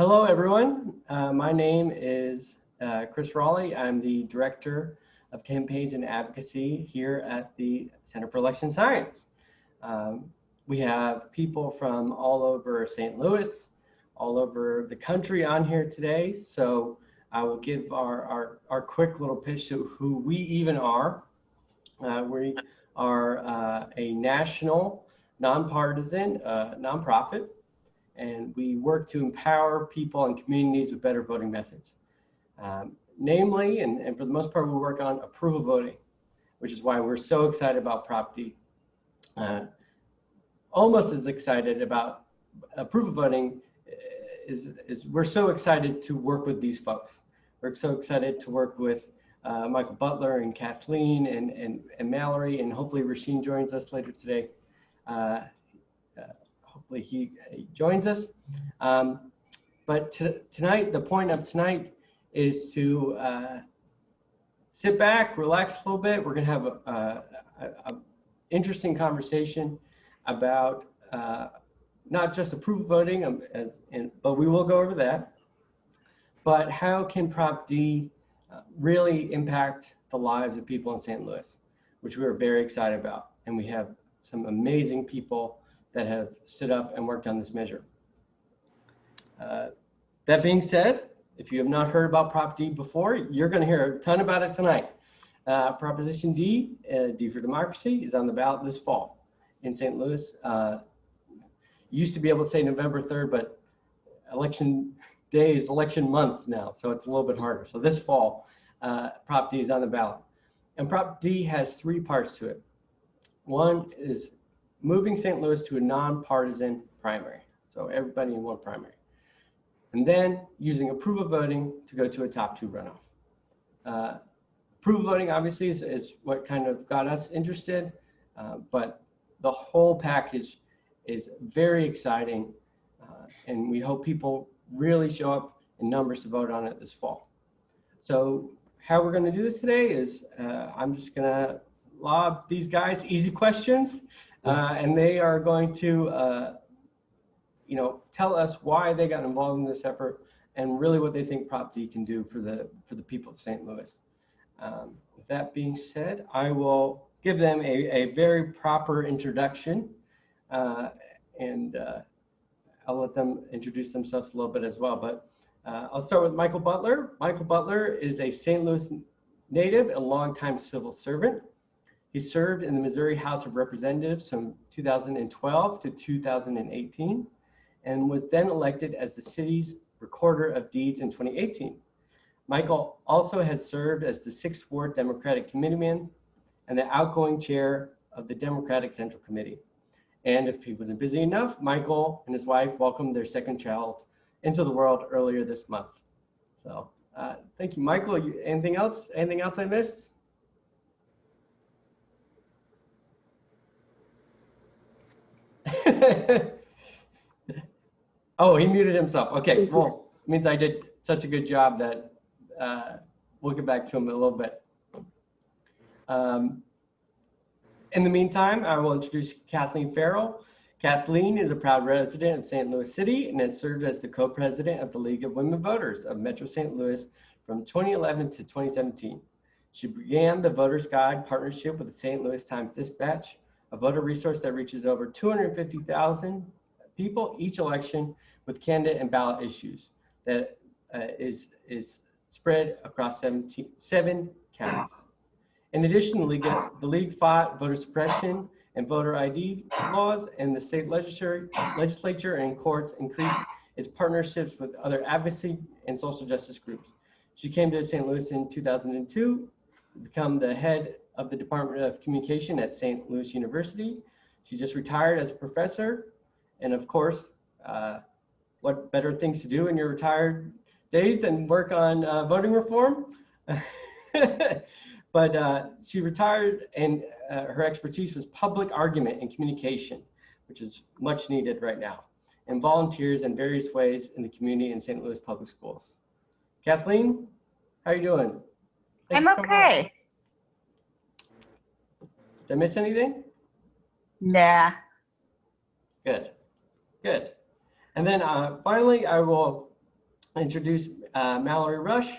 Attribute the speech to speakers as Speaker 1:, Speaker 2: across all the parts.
Speaker 1: Hello, everyone. Uh, my name is uh, Chris Raleigh. I'm the Director of Campaigns and Advocacy here at the Center for Election Science. Um, we have people from all over St. Louis, all over the country on here today. So I will give our, our, our quick little pitch to who we even are. Uh, we are uh, a national, nonpartisan uh, nonprofit, and we work to empower people and communities with better voting methods. Um, namely, and, and for the most part, we work on approval voting, which is why we're so excited about Prop D. Uh, almost as excited about approval voting uh, is, is we're so excited to work with these folks. We're so excited to work with uh, Michael Butler and Kathleen and, and, and Mallory, and hopefully Rasheen joins us later today. Uh, he, he, joins us. Um, but tonight, the point of tonight is to uh, sit back, relax a little bit. We're going to have a, a, a, interesting conversation about uh, not just approval voting, um, as, and, but we will go over that. But how can Prop D uh, really impact the lives of people in St. Louis, which we are very excited about. And we have some amazing people that have stood up and worked on this measure. Uh, that being said, if you have not heard about Prop D before, you're going to hear a ton about it tonight. Uh, Proposition D, uh, D for Democracy, is on the ballot this fall in St. Louis. Uh, used to be able to say November 3rd, but election day is election month now, so it's a little bit harder. So this fall, uh, Prop D is on the ballot. And Prop D has three parts to it. One is moving St. Louis to a nonpartisan primary. So everybody in one primary. And then using approval voting to go to a top two runoff. Uh, approval voting obviously is, is, what kind of got us interested, uh, but the whole package is very exciting. Uh, and we hope people really show up in numbers to vote on it this fall. So how we're going to do this today is uh, I'm just going to lob these guys easy questions, uh, and they are going to, uh, you know, tell us why they got involved in this effort and really what they think Prop D can do for the for the people of St. Louis. Um, with that being said, I will give them a, a very proper introduction uh, and uh, I'll let them introduce themselves a little bit as well. But uh, I'll start with Michael Butler. Michael Butler is a St. Louis native and longtime civil servant. He served in the Missouri House of Representatives from 2012 to 2018 and was then elected as the city's recorder of deeds in 2018. Michael also has served as the 6th Ward Democratic Committeeman and the outgoing chair of the Democratic Central Committee. And if he wasn't busy enough, Michael and his wife welcomed their second child into the world earlier this month. So uh, thank you, Michael. You, anything else? Anything else I missed? oh, he muted himself. Okay, well, means I did such a good job that uh, we'll get back to him in a little bit. Um, in the meantime, I will introduce Kathleen Farrell. Kathleen is a proud resident of St. Louis City and has served as the co-president of the League of Women Voters of Metro St. Louis from 2011 to 2017. She began the Voters Guide partnership with the St. Louis Times Dispatch, a voter resource that reaches over 250,000 people each election with candidate and ballot issues that uh, is is spread across 17, seven counties. In addition, the league, the league fought voter suppression and voter ID laws, and the state legislature, legislature and courts increased its partnerships with other advocacy and social justice groups. She came to St. Louis in 2002 to become the head of the Department of Communication at St. Louis University. She just retired as a professor. And of course, uh, what better things to do in your retired days than work on uh, voting reform? But uh, she retired and uh, her expertise was public argument and communication, which is much needed right now, and volunteers in various ways in the community in St. Louis Public Schools. Kathleen, how are you doing?
Speaker 2: Thanks I'm okay.
Speaker 1: Did I miss anything?
Speaker 2: Nah.
Speaker 1: Good, good. And then uh, finally, I will introduce uh, Mallory Rush.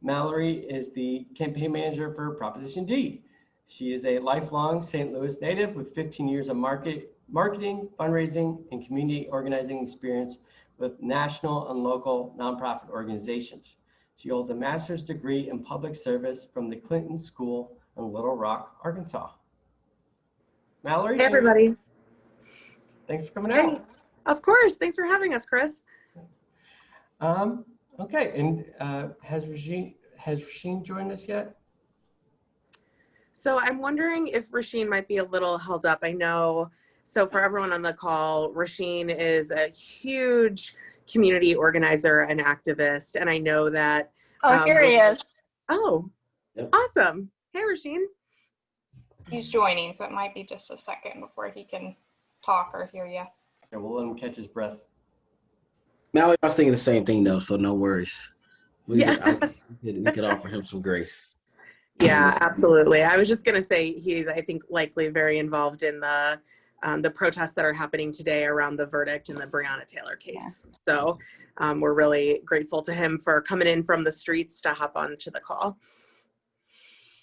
Speaker 1: Mallory is the campaign manager for Proposition D. She is a lifelong St. Louis native with 15 years of market, marketing, fundraising, and community organizing experience with national and local nonprofit organizations. She holds a master's degree in public service from the Clinton School in Little Rock, Arkansas. Mallory.
Speaker 3: Hey, everybody.
Speaker 1: Thanks for coming
Speaker 3: Hey,
Speaker 1: out.
Speaker 3: of course. Thanks for having us, Chris.
Speaker 1: Um, okay, and uh, has Rasheen has Rasheen joined us yet?
Speaker 3: So I'm wondering if Rasheen might be a little held up. I know. So for everyone on the call, Rasheen is a huge community organizer and activist, and I know that.
Speaker 2: Oh,
Speaker 3: Um,
Speaker 2: here he is.
Speaker 3: Oh,
Speaker 4: Yep.
Speaker 3: awesome. Hey, Rasheen.
Speaker 2: He's joining, so it might be just a second before he can talk or hear you.
Speaker 1: Yeah, we'll let him catch his breath.
Speaker 4: Mallory, I was thinking the same thing though, so no worries. We
Speaker 3: Yeah.
Speaker 4: could, I, we could, offer him some grace.
Speaker 3: Yeah, absolutely. I was just gonna say he's, I think, likely very involved in the um, the protests that are happening today around the verdict in the Breonna Taylor case. So um, we're really grateful to him for coming in from the streets to hop on to the call.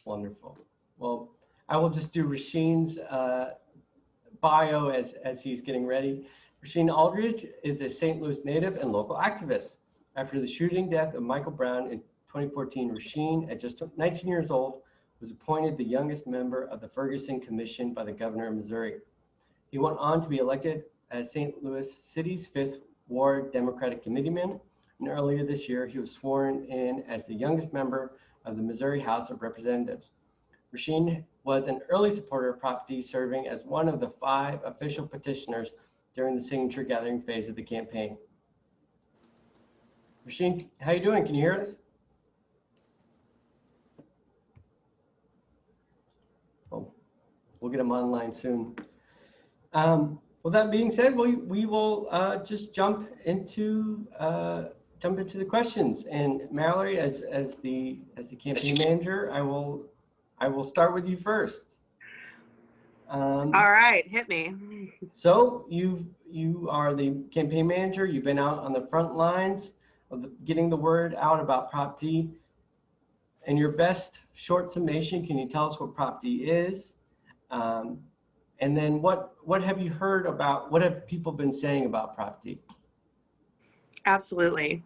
Speaker 1: Wonderful. Well, I will just do Rasheen's uh, bio as, as he's getting ready. Rasheen Aldridge is a St. Louis native and local activist. After the shooting death of Michael Brown in 2014, Rasheen, at just 19 years old, was appointed the youngest member of the Ferguson Commission by the governor of Missouri. He went on to be elected as St. Louis City's fifth Ward Democratic Committeeman. And earlier this year, he was sworn in as the youngest member of the Missouri House of Representatives. Rasheen was an early supporter of Prop D, serving as one of the five official petitioners during the signature gathering phase of the campaign. Rasheen, how you doing? Can you hear us? Oh, we'll get him online soon. Um, with that being said, we, we will uh, just jump into uh, jump into the questions. And Mallory, as as the as the campaign manager, I will I will start with you first. Um,
Speaker 3: All right, hit me.
Speaker 1: so you you are the campaign manager. You've been out on the front lines of the, getting the word out about Prop D. In your best short summation, can you tell us what Prop D is? Um, and then what what have you heard about? What have people been saying about Prop D?
Speaker 3: Absolutely.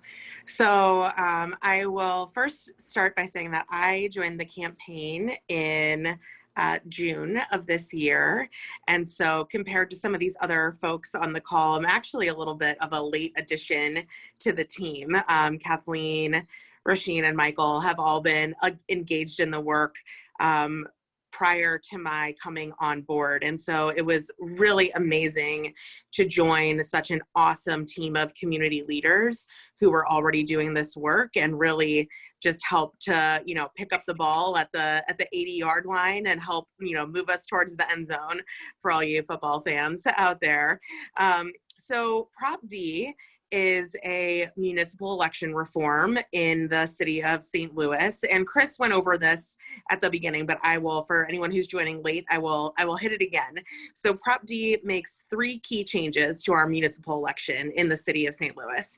Speaker 3: So um, I will first start by saying that I joined the campaign in uh, June of this year. And so compared to some of these other folks on the call, I'm actually a little bit of a late addition to the team. Um, Kathleen, Rasheen, and Michael have all been uh, engaged in the work um, prior to my coming on board. And so it was really amazing to join such an awesome team of community leaders who were already doing this work and really just help to, you know, pick up the ball at the at the 80 yard line and help, you know, move us towards the end zone for all you football fans out there. Um, so Prop D is a municipal election reform in the city of St. Louis. And Chris went over this at the beginning, but I will, for anyone who's joining late, I will, I will hit it again. So Prop D makes three key changes to our municipal election in the city of St. Louis.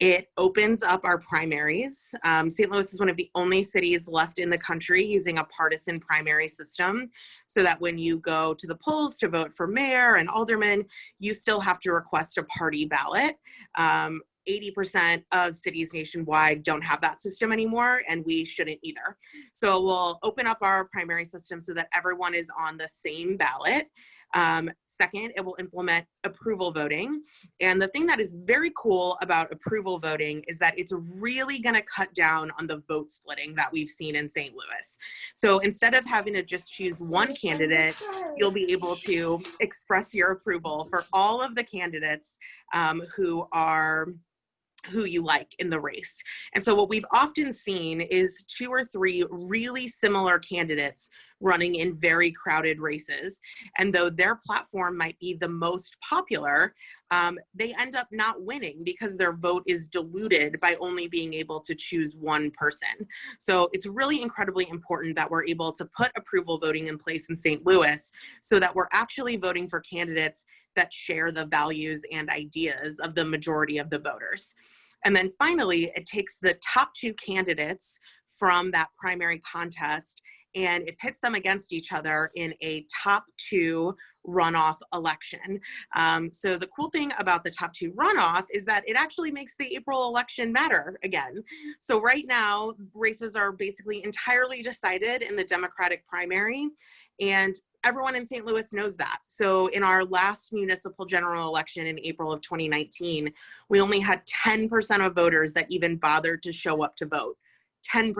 Speaker 3: It opens up our primaries. Um, St. Louis is one of the only cities left in the country using a partisan primary system, so that when you go to the polls to vote for mayor and alderman, you still have to request a party ballot. Um, Um, 80% of cities nationwide don't have that system anymore, and we shouldn't either. So we'll open up our primary system so that everyone is on the same ballot. Um, second, it will implement approval voting. And the thing that is very cool about approval voting is that it's really going to cut down on the vote splitting that we've seen in St. Louis. So instead of having to just choose one candidate, you'll be able to express your approval for all of the candidates um, who are who you like in the race. And so what we've often seen is two or three really similar candidates running in very crowded races. And though their platform might be the most popular, um, they end up not winning because their vote is diluted by only being able to choose one person. So it's really incredibly important that we're able to put approval voting in place in St. Louis so that we're actually voting for candidates that share the values and ideas of the majority of the voters. And then finally, it takes the top two candidates from that primary contest and it pits them against each other in a top two runoff election. Um, so the cool thing about the top two runoff is that it actually makes the April election matter again. So right now, races are basically entirely decided in the Democratic primary, and everyone in St. Louis knows that. So in our last municipal general election in April of 2019, we only had 10% of voters that even bothered to show up to vote. 10%.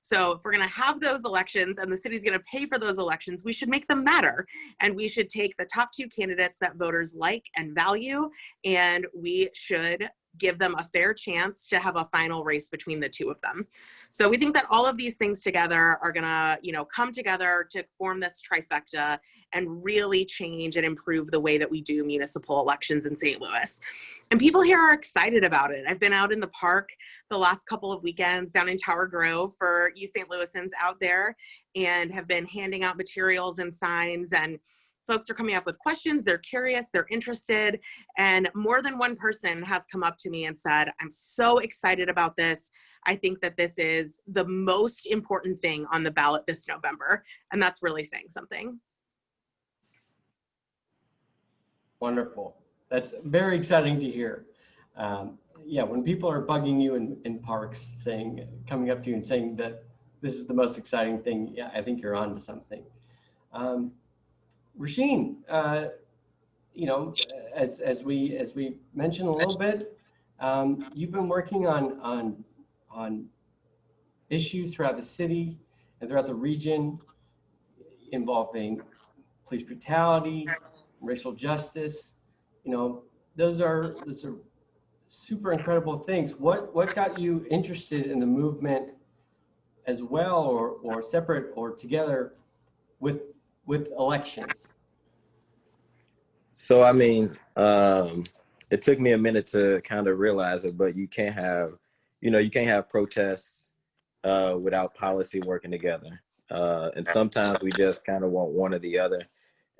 Speaker 3: So if we're going to have those elections and the city's going to pay for those elections, we should make them matter. And we should take the top two candidates that voters like and value, and we should give them a fair chance to have a final race between the two of them. So we think that all of these things together are gonna, you know, come together to form this trifecta and really change and improve the way that we do municipal elections in St. Louis. And people here are excited about it. I've been out in the park the last couple of weekends down in Tower Grove for you St. Louisans out there and have been handing out materials and signs and folks are coming up with questions, they're curious, they're interested, and more than one person has come up to me and said, I'm so excited about this. I think that this is the most important thing on the ballot this November, and that's really saying something.
Speaker 1: Wonderful. That's very exciting to hear. Um, yeah, when people are bugging you in, in parks, saying, coming up to you and saying that this is the most exciting thing, yeah, I think you're on to something. Um, Rasheen, uh, you know, as, as we as we mentioned a little bit, um, you've been working on on on issues throughout the city and throughout the region involving police brutality, racial justice. You know, those are those are super incredible things. What what got you interested in the movement as well, or or separate or together with with elections?
Speaker 5: So I mean, um, it took me a minute to kind of realize it, but you can't have, you know, you can't have protests uh, without policy working together. Uh, and sometimes we just kind of want one or the other.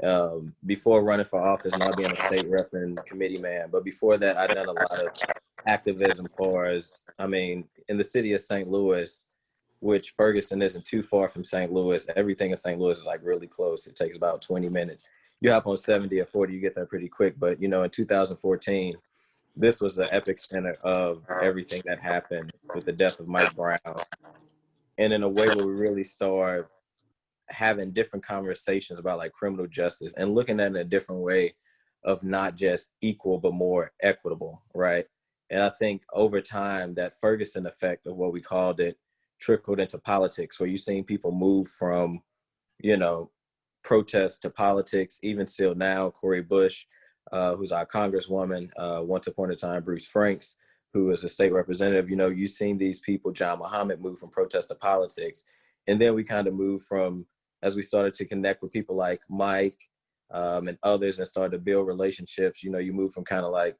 Speaker 5: Um, before running for office, not being a state rep and committee man, but before that, I've done a lot of activism for us. I mean, in the city of St. Louis, which Ferguson isn't too far from St. Louis. Everything in St. Louis is like really close. It takes about 20 minutes. You hop on 70 or 40, you get there pretty quick. But you know, in 2014, this was the epic center of everything that happened with the death of Mike Brown. And in a way where we really start having different conversations about like criminal justice and looking at it in a different way of not just equal, but more equitable, right? And I think over time, that Ferguson effect of what we called it trickled into politics where you've seen people move from, you know, protest to politics, even still now, Cori Bush, uh, who's our congresswoman, uh, once upon a time, Bruce Franks, who is a state representative, you know, you've seen these people, John Muhammad, move from protest to politics. And then we kind of moved from, as we started to connect with people like Mike um, and others and started to build relationships, you know, you move from kind of like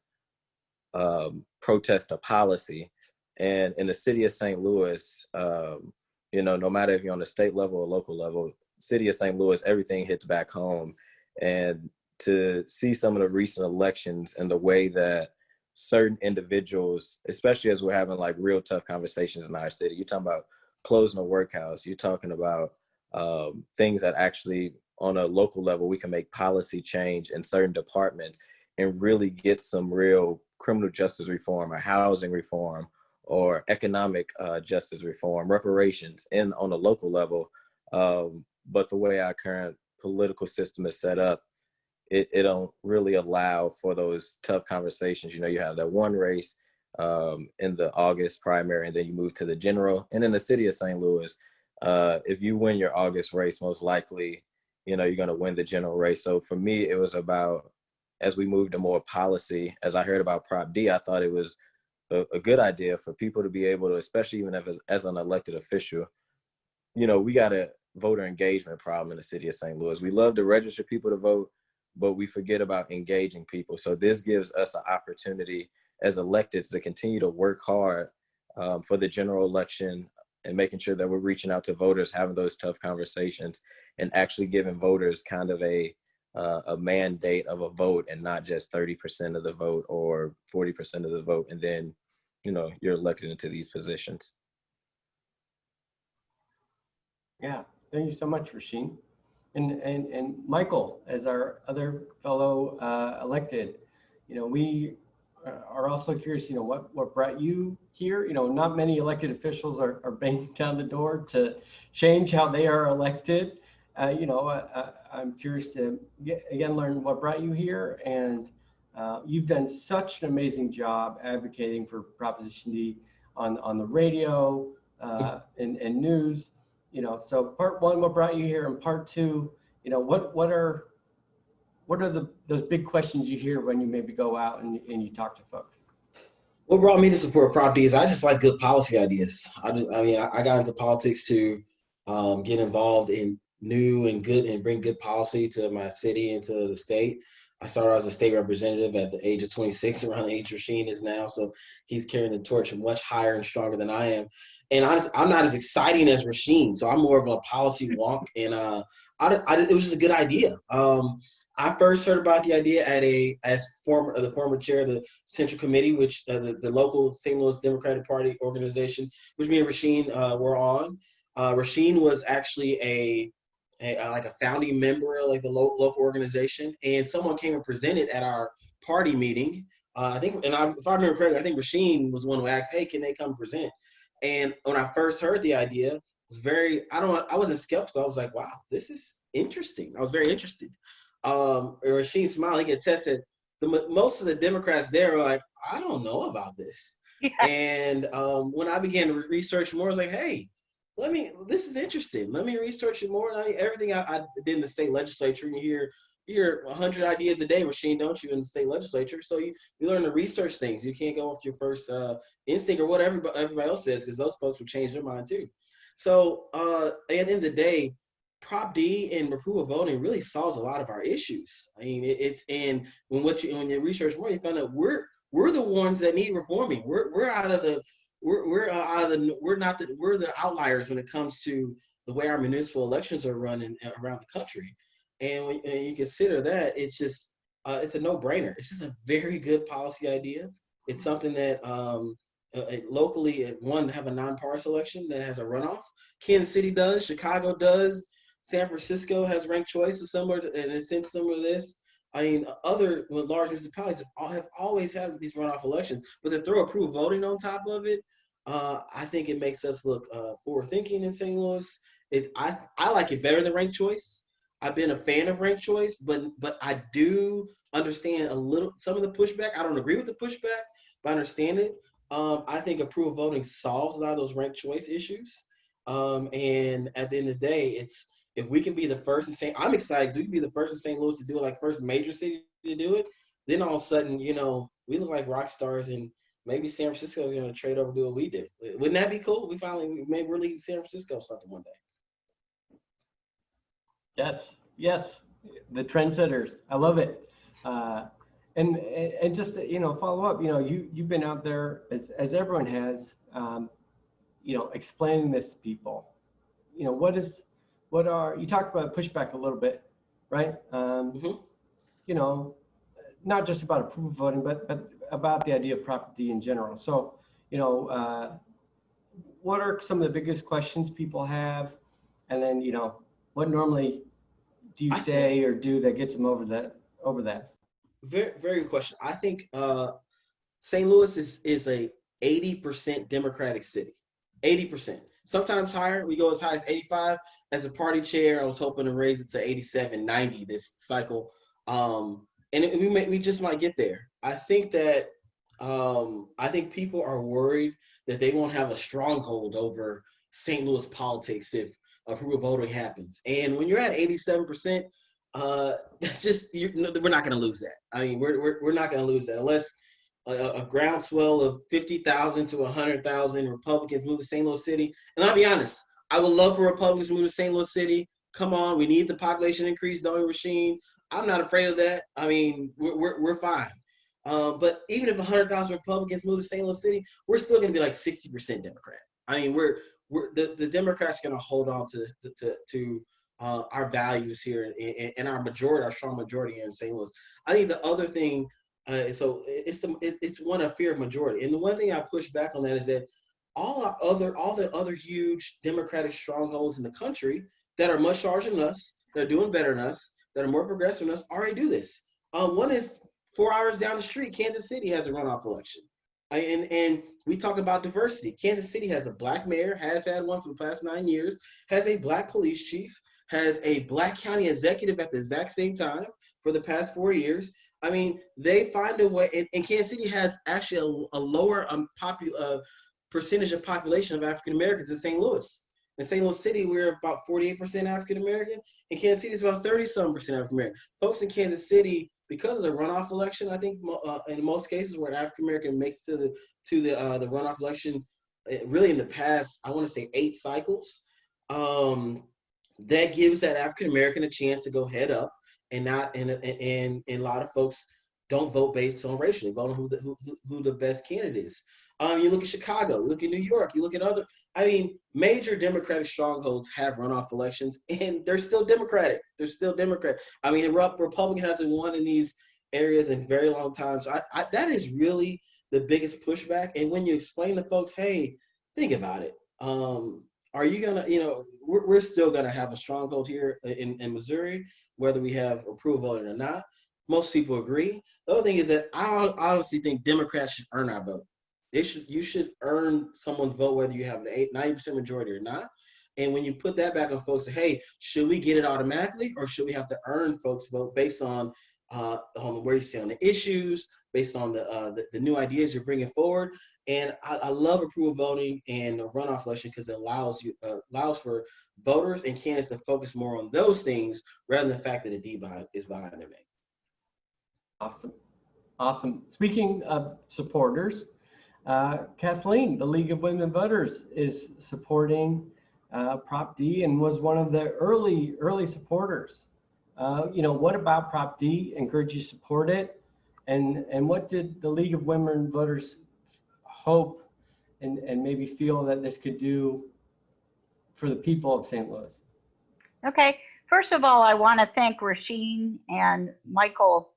Speaker 5: um, protest to policy. And in the city of St. Louis, um, you know, no matter if you're on the state level or local level, city of St. Louis, everything hits back home. And to see some of the recent elections and the way that certain individuals, especially as we're having like real tough conversations in our city, you're talking about closing a workhouse, you're talking about um, things that actually on a local level, we can make policy change in certain departments and really get some real criminal justice reform or housing reform or economic uh, justice reform, reparations in on a local level. Um, but the way our current political system is set up, it, it don't really allow for those tough conversations. You know, you have that one race um, in the August primary, and then you move to the general. And in the city of St. Louis, uh, if you win your August race, most likely, you know, you're going to win the general race. So for me, it was about as we moved to more policy. As I heard about Prop D, I thought it was a, a good idea for people to be able to, especially even if as, as an elected official, you know, we got a voter engagement problem in the city of St. Louis. We love to register people to vote, but we forget about engaging people. So this gives us an opportunity as electeds to continue to work hard um, for the general election and making sure that we're reaching out to voters, having those tough conversations, and actually giving voters kind of a uh, a mandate of a vote and not just 30% of the vote or 40% of the vote and then you know you're elected into these positions.
Speaker 1: Yeah, thank you so much, Rasheen. And, and, and Michael, as our other fellow uh, elected, you know, we uh, are also curious, you know, what, what brought you here? You know, not many elected officials are, are banging down the door to change how they are elected. Uh, you know, uh, I'm curious to get, again learn what brought you here, and uh, you've done such an amazing job advocating for Proposition D on on the radio uh, and, and news you know, so part one, what brought you here, and part two, you know, what what are what are the those big questions you hear when you maybe go out and, and you talk to folks?
Speaker 4: What brought me to support Prop D is I just like good policy ideas. I, I mean, I, I got into politics to um, get involved in new and good and bring good policy to my city and to the state. I started as a state representative at the age of 26, around the age Rasheen is now. So he's carrying the torch much higher and stronger than I am. And honest, I'm not as exciting as Rasheen, so I'm more of a policy wonk. And uh, I, I, it was just a good idea. Um, I first heard about the idea at a as former the former chair of the Central Committee, which uh, the, the local St. Louis Democratic Party organization, which me and Rasheen uh, were on. Uh, Rasheen was actually a, a, uh, like a founding member of like the lo local organization, and someone came and presented at our party meeting. Uh, I think, and I, if I remember correctly, I think Rasheen was one who asked, "Hey, can they come present?" And when I first heard the idea, it was very I don't I wasn't skeptical. I was like, "Wow, this is interesting." I was very interested. Um, Rasheen Smiley he get tested. The most of the Democrats there are like, "I don't know about this." And um, when I began to research more, I was like, "Hey." Let me this is interesting. Let me research it more. I, everything I, I, did in the state legislature you hear you hear 100 ideas a day Rasheen don't you in the state legislature? So you, you learn to research things. You can't go off your first uh, instinct or what everybody, everybody else says because those folks will change their mind too. So uh, at the end of the day prop d and approval voting really solves a lot of our issues. I mean it, it's and when what you when you research more you find out we're we're the ones that need reforming. We're, we're out of the we're we're uh, out of the we're not the we're the outliers when it comes to the way our municipal elections are running around the country, and when and you consider that, it's just uh, it's a no-brainer. It's just a very good policy idea. It's something that um, uh, locally, one to have a non-partisan election that has a runoff. Kansas City does, Chicago does, San Francisco has ranked choice, similar to, and it's similar to this. I mean, other large municipalities have always had these runoff elections, but to throw approval voting on top of it, uh, I think it makes us look uh, forward thinking in St. Louis. It, I, I like it better than ranked choice. I've been a fan of ranked choice, but but I do understand a little some of the pushback. I don't agree with the pushback, but I understand it. Um, I think approval voting solves a lot of those ranked choice issues. Um, and at the end of the day, it's if we can be the first in St. I'm excited because we can be the first in St. Louis to do it, like first major city to do it. Then all of a sudden, you know, we look like rock stars, and maybe San Francisco is going to trade over do what we did. Wouldn't that be cool? We finally maybe we're leading San Francisco something one day.
Speaker 1: Yes, yes, the trendsetters. I love it. Uh, and and just you know follow up. You know, you you've been out there as as everyone has. Um, you know, explaining this to people. You know, what is what are you talked about pushback a little bit, right? Um,
Speaker 4: mm -hmm.
Speaker 1: You know, not just about approval voting, but but about the idea of Prop D in general. So, you know, uh, what are some of the biggest questions people have, and then you know, what normally do you
Speaker 4: I
Speaker 1: say or do that gets them over that over that?
Speaker 4: Very very good question. I think uh, St. Louis is is a 80% Democratic city. 80%. Sometimes higher. We go as high as 85. As a party chair, I was hoping to raise it to 87, 90 this cycle. Um, and we may, we just might get there. I think that um, I think people are worried that they won't have a stronghold over St. Louis politics if approval voting happens. And when you're at 87%, uh, that's just we're not going to lose that. I mean, we're we're, we're not going to lose that unless a, a groundswell of 50,000 to 100,000 Republicans move to St. Louis City. And I'll be honest, I would love for Republicans to move to St. Louis City. Come on, we need the population increase, don't we, Rasheen? I'm not afraid of that. I mean, we're, we're, we're fine. Um, but even if 100,000 Republicans move to St. Louis City, we're still going to be like 60% Democrat. I mean, we're we're the, the Democrats going to hold on to to to uh, our values here and, and our majority, our strong majority here in St. Louis. I think the other thing Uh, so it's the it, it's one of fear of majority. And the one thing I push back on that is that all our other all the other huge Democratic strongholds in the country that are much larger than us, that are doing better than us, that are more progressive than us, already do this. Um, one is four hours down the street, Kansas City has a runoff election. And, and we talk about diversity. Kansas City has a black mayor, has had one for the past nine years, has a black police chief, has a black county executive at the exact same time for the past four years. I mean, they find a way, and, and Kansas City has actually a, a lower um, popu- uh, percentage of population of African Americans than St. Louis. In St. Louis City, we're about 48% African American. In Kansas City, is about 30 some percent African American. Folks in Kansas City, because of the runoff election, I think uh, in most cases where an African American makes it to the to the uh, the runoff election, uh, really in the past, I want to say eight cycles, um, that gives that African American a chance to go head up and not and and and a lot of folks don't vote based on racial, they vote on who the who, who- the best candidate is. Um, you look at Chicago, look at New York, you look at other. I mean, major Democratic strongholds have runoff elections, and they're still Democratic. They're still Democrat. I mean, Rep- Republican hasn't won in these areas in very long time. So that is really the biggest pushback. And when you explain to folks, hey, think about it. Um, are you gonna, you know, we're, we're still gonna have a stronghold here in, in Missouri, whether we have approval or not. Most people agree. The other thing is that I honestly think Democrats should earn our vote. They should, you should earn someone's vote whether you have an eight, 90% majority or not. And when you put that back on folks, say, hey, should we get it automatically or should we have to earn folks' vote based on uh, on where you stand on the issues, based on the, uh, the, the new ideas you're bringing forward? And I, I love approval voting and a runoff election because it allows you uh, allows for voters and candidates to focus more on those things rather than the fact that a D behind, is behind their name.
Speaker 1: Awesome. Awesome. Speaking of supporters, uh, Kathleen, the League of Women Voters is supporting uh, Prop D and was one of the early, early supporters. Uh, you know, what about Prop D encouraged you support it? And, and what did the League of Women Voters hope and, and maybe feel that this could do for the people of St. Louis?
Speaker 6: Okay, first of all, I want to thank Rasheen and Michael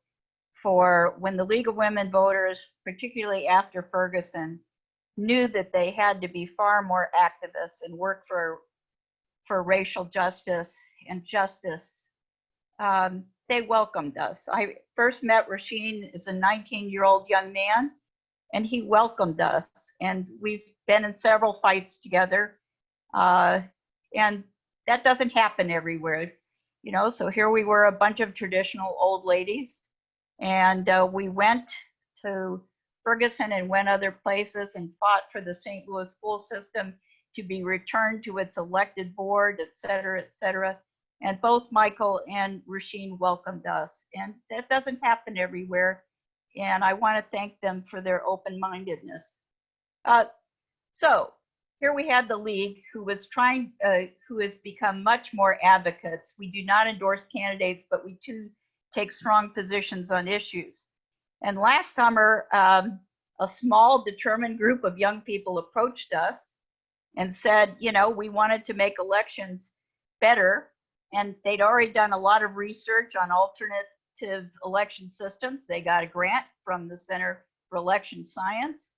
Speaker 6: for when the League of Women Voters, particularly after Ferguson, knew that they had to be far more activists and work for for racial justice and justice. Um, they welcomed us. I first met Rasheen as a 19-year-old young man, and he welcomed us. And we've been in several fights together. Uh, and that doesn't happen everywhere, you know. So here we were, a bunch of traditional old ladies, and uh, we went to Ferguson and went other places and fought for the St. Louis school system to be returned to its elected board, et cetera, et cetera. And both Michael and Rasheen welcomed us, and that doesn't happen everywhere. And I want to thank them for their open-mindedness. Uh, so here we had the league who was trying, uh, who has become much more advocates. We do not endorse candidates, but we do take strong positions on issues. And last summer, um, a small determined group of young people approached us and said, you know, we wanted to make elections better. And they'd already done a lot of research on election systems. They got a grant from the Center for Election Science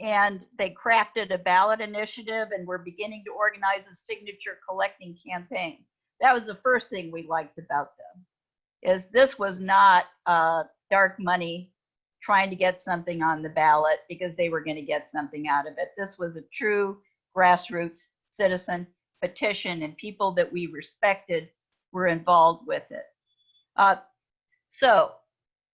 Speaker 6: and they crafted a ballot initiative and were beginning to organize a signature collecting campaign. That was the first thing we liked about them, is this was not uh, dark money trying to get something on the ballot because they were going to get something out of it. This was a true grassroots citizen petition and people that we respected were involved with it. Uh, so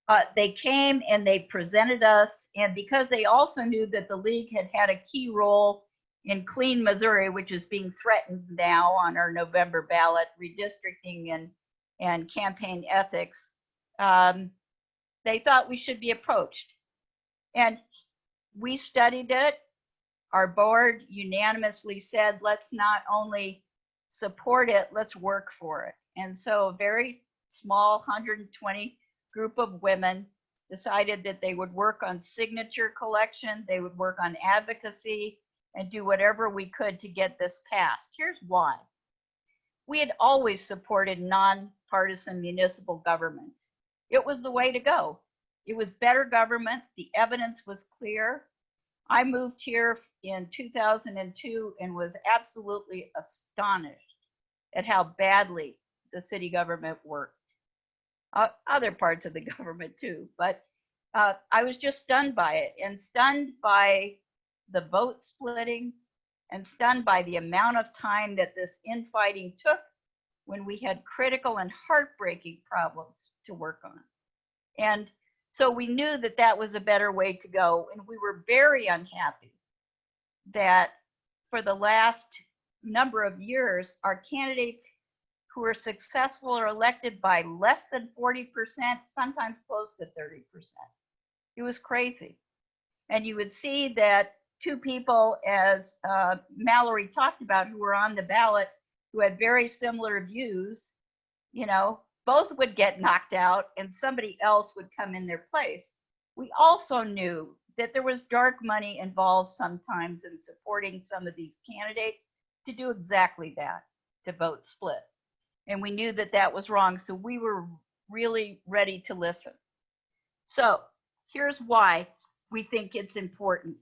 Speaker 6: uh, they came and they presented us, and because they also knew that the league had had a key role in Clean Missouri, which is being threatened now on our November ballot, redistricting and and campaign ethics, um, they thought we should be approached, and we studied it. Our board unanimously said, let's not only support it, let's work for it. And so very small 120 group of women decided that they would work on signature collection, they would work on advocacy, and do whatever we could to get this passed. Here's why. We had always supported nonpartisan municipal government. It was the way to go. It was better government. The evidence was clear. I moved here in 2002 and was absolutely astonished at how badly the city government worked. Uh, other parts of the government too, but uh, I was just stunned by it and stunned by the vote splitting and stunned by the amount of time that this infighting took when we had critical and heartbreaking problems to work on. And so we knew that that was a better way to go. And we were very unhappy that for the last number of years, our candidates who are successful are elected by less than 40%, sometimes close to 30%. It was crazy. And you would see that two people, as uh, Mallory talked about, who were on the ballot, who had very similar views, you know, both would get knocked out and somebody else would come in their place. We also knew that there was dark money involved sometimes in supporting some of these candidates to do exactly that, to vote split. And we knew that that was wrong. So we were really ready to listen. So here's why we think it's important.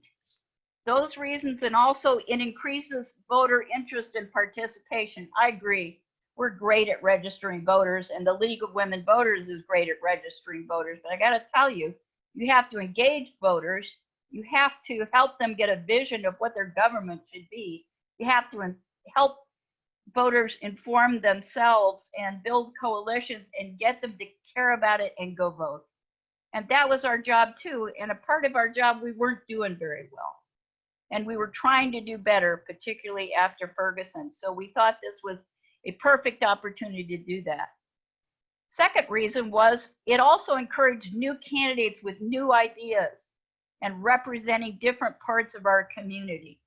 Speaker 6: Those reasons, and also it increases voter interest and participation. I agree. We're great at registering voters, and the League of Women Voters is great at registering voters. But I got to tell you, you have to engage voters. You have to help them get a vision of what their government should be. You have to help voters inform themselves and build coalitions and get them to care about it and go vote. And that was our job too. And a part of our job we weren't doing very well. And we were trying to do better, particularly after Ferguson. So we thought this was a perfect opportunity to do that. Second reason was it also encouraged new candidates with new ideas and representing different parts of our community.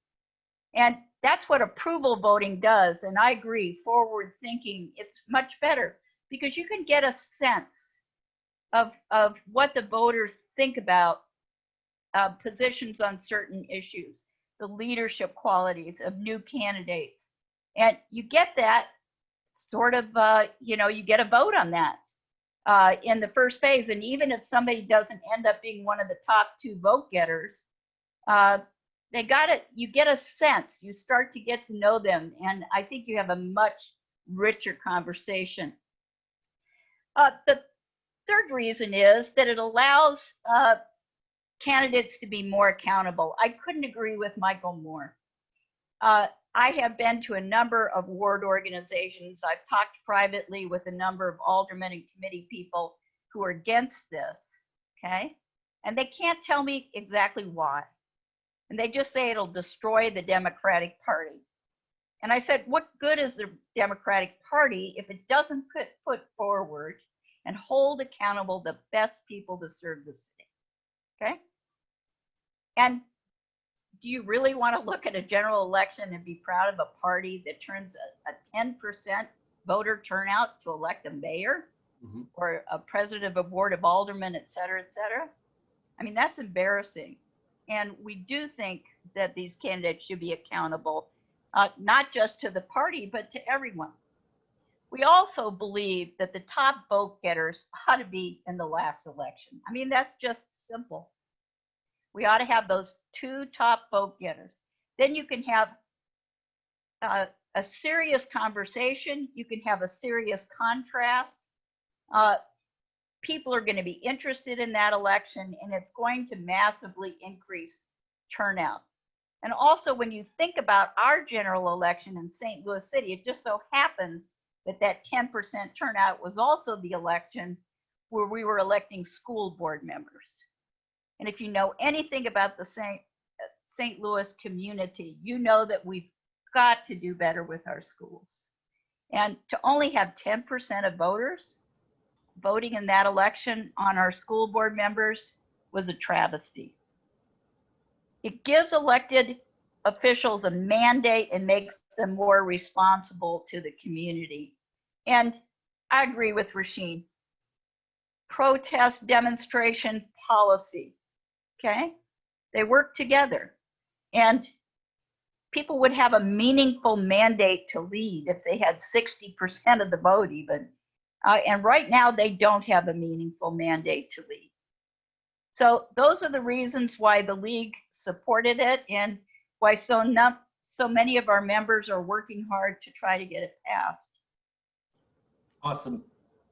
Speaker 6: And that's what approval voting does. And I agree, forward thinking, it's much better because you can get a sense of, of what the voters think about uh, positions on certain issues, the leadership qualities of new candidates. And you get that sort of, uh, you know, you get a vote on that uh, in the first phase. And even if somebody doesn't end up being one of the top two vote getters, uh, they got it. You get a sense. You start to get to know them, and I think you have a much richer conversation. Uh, the third reason is that it allows uh, candidates to be more accountable. I couldn't agree with Michael more. Uh, I have been to a number of ward organizations. I've talked privately with a number of aldermen and committee people who are against this, okay? And they can't tell me exactly why. And they just say it'll destroy the Democratic Party. And I said, what good is the Democratic Party if it doesn't put, put forward and hold accountable the best people to serve the city? Okay? And do you really want to look at a general election and be proud of a party that turns a, a 10% voter turnout to elect a mayor
Speaker 1: Mhm.
Speaker 6: or a president of a board of aldermen, et cetera, et cetera? I mean, that's embarrassing. And we do think that these candidates should be accountable, uh, not just to the party, but to everyone. We also believe that the top vote getters ought to be in the last election. I mean, that's just simple. We ought to have those two top vote getters. Then you can have uh, a serious conversation. You can have a serious contrast. Uh, people are going to be interested in that election and it's going to massively increase turnout. And also when you think about our general election in St. Louis City, it just so happens that that 10% turnout was also the election where we were electing school board members. And if you know anything about the St. St. Louis community, you know that we've got to do better with our schools. And to only have 10% of voters voting in that election on our school board members was a travesty. It gives elected officials a mandate and makes them more responsible to the community. And I agree with Rasheen. Protest, demonstration, policy, okay? They work together. And people would have a meaningful mandate to lead if they had 60% of the vote even. Uh, and right now, they don't have a meaningful mandate to lead. So those are the reasons why the league supported it and why so so many of our members are working hard to try to get it passed.
Speaker 1: Awesome.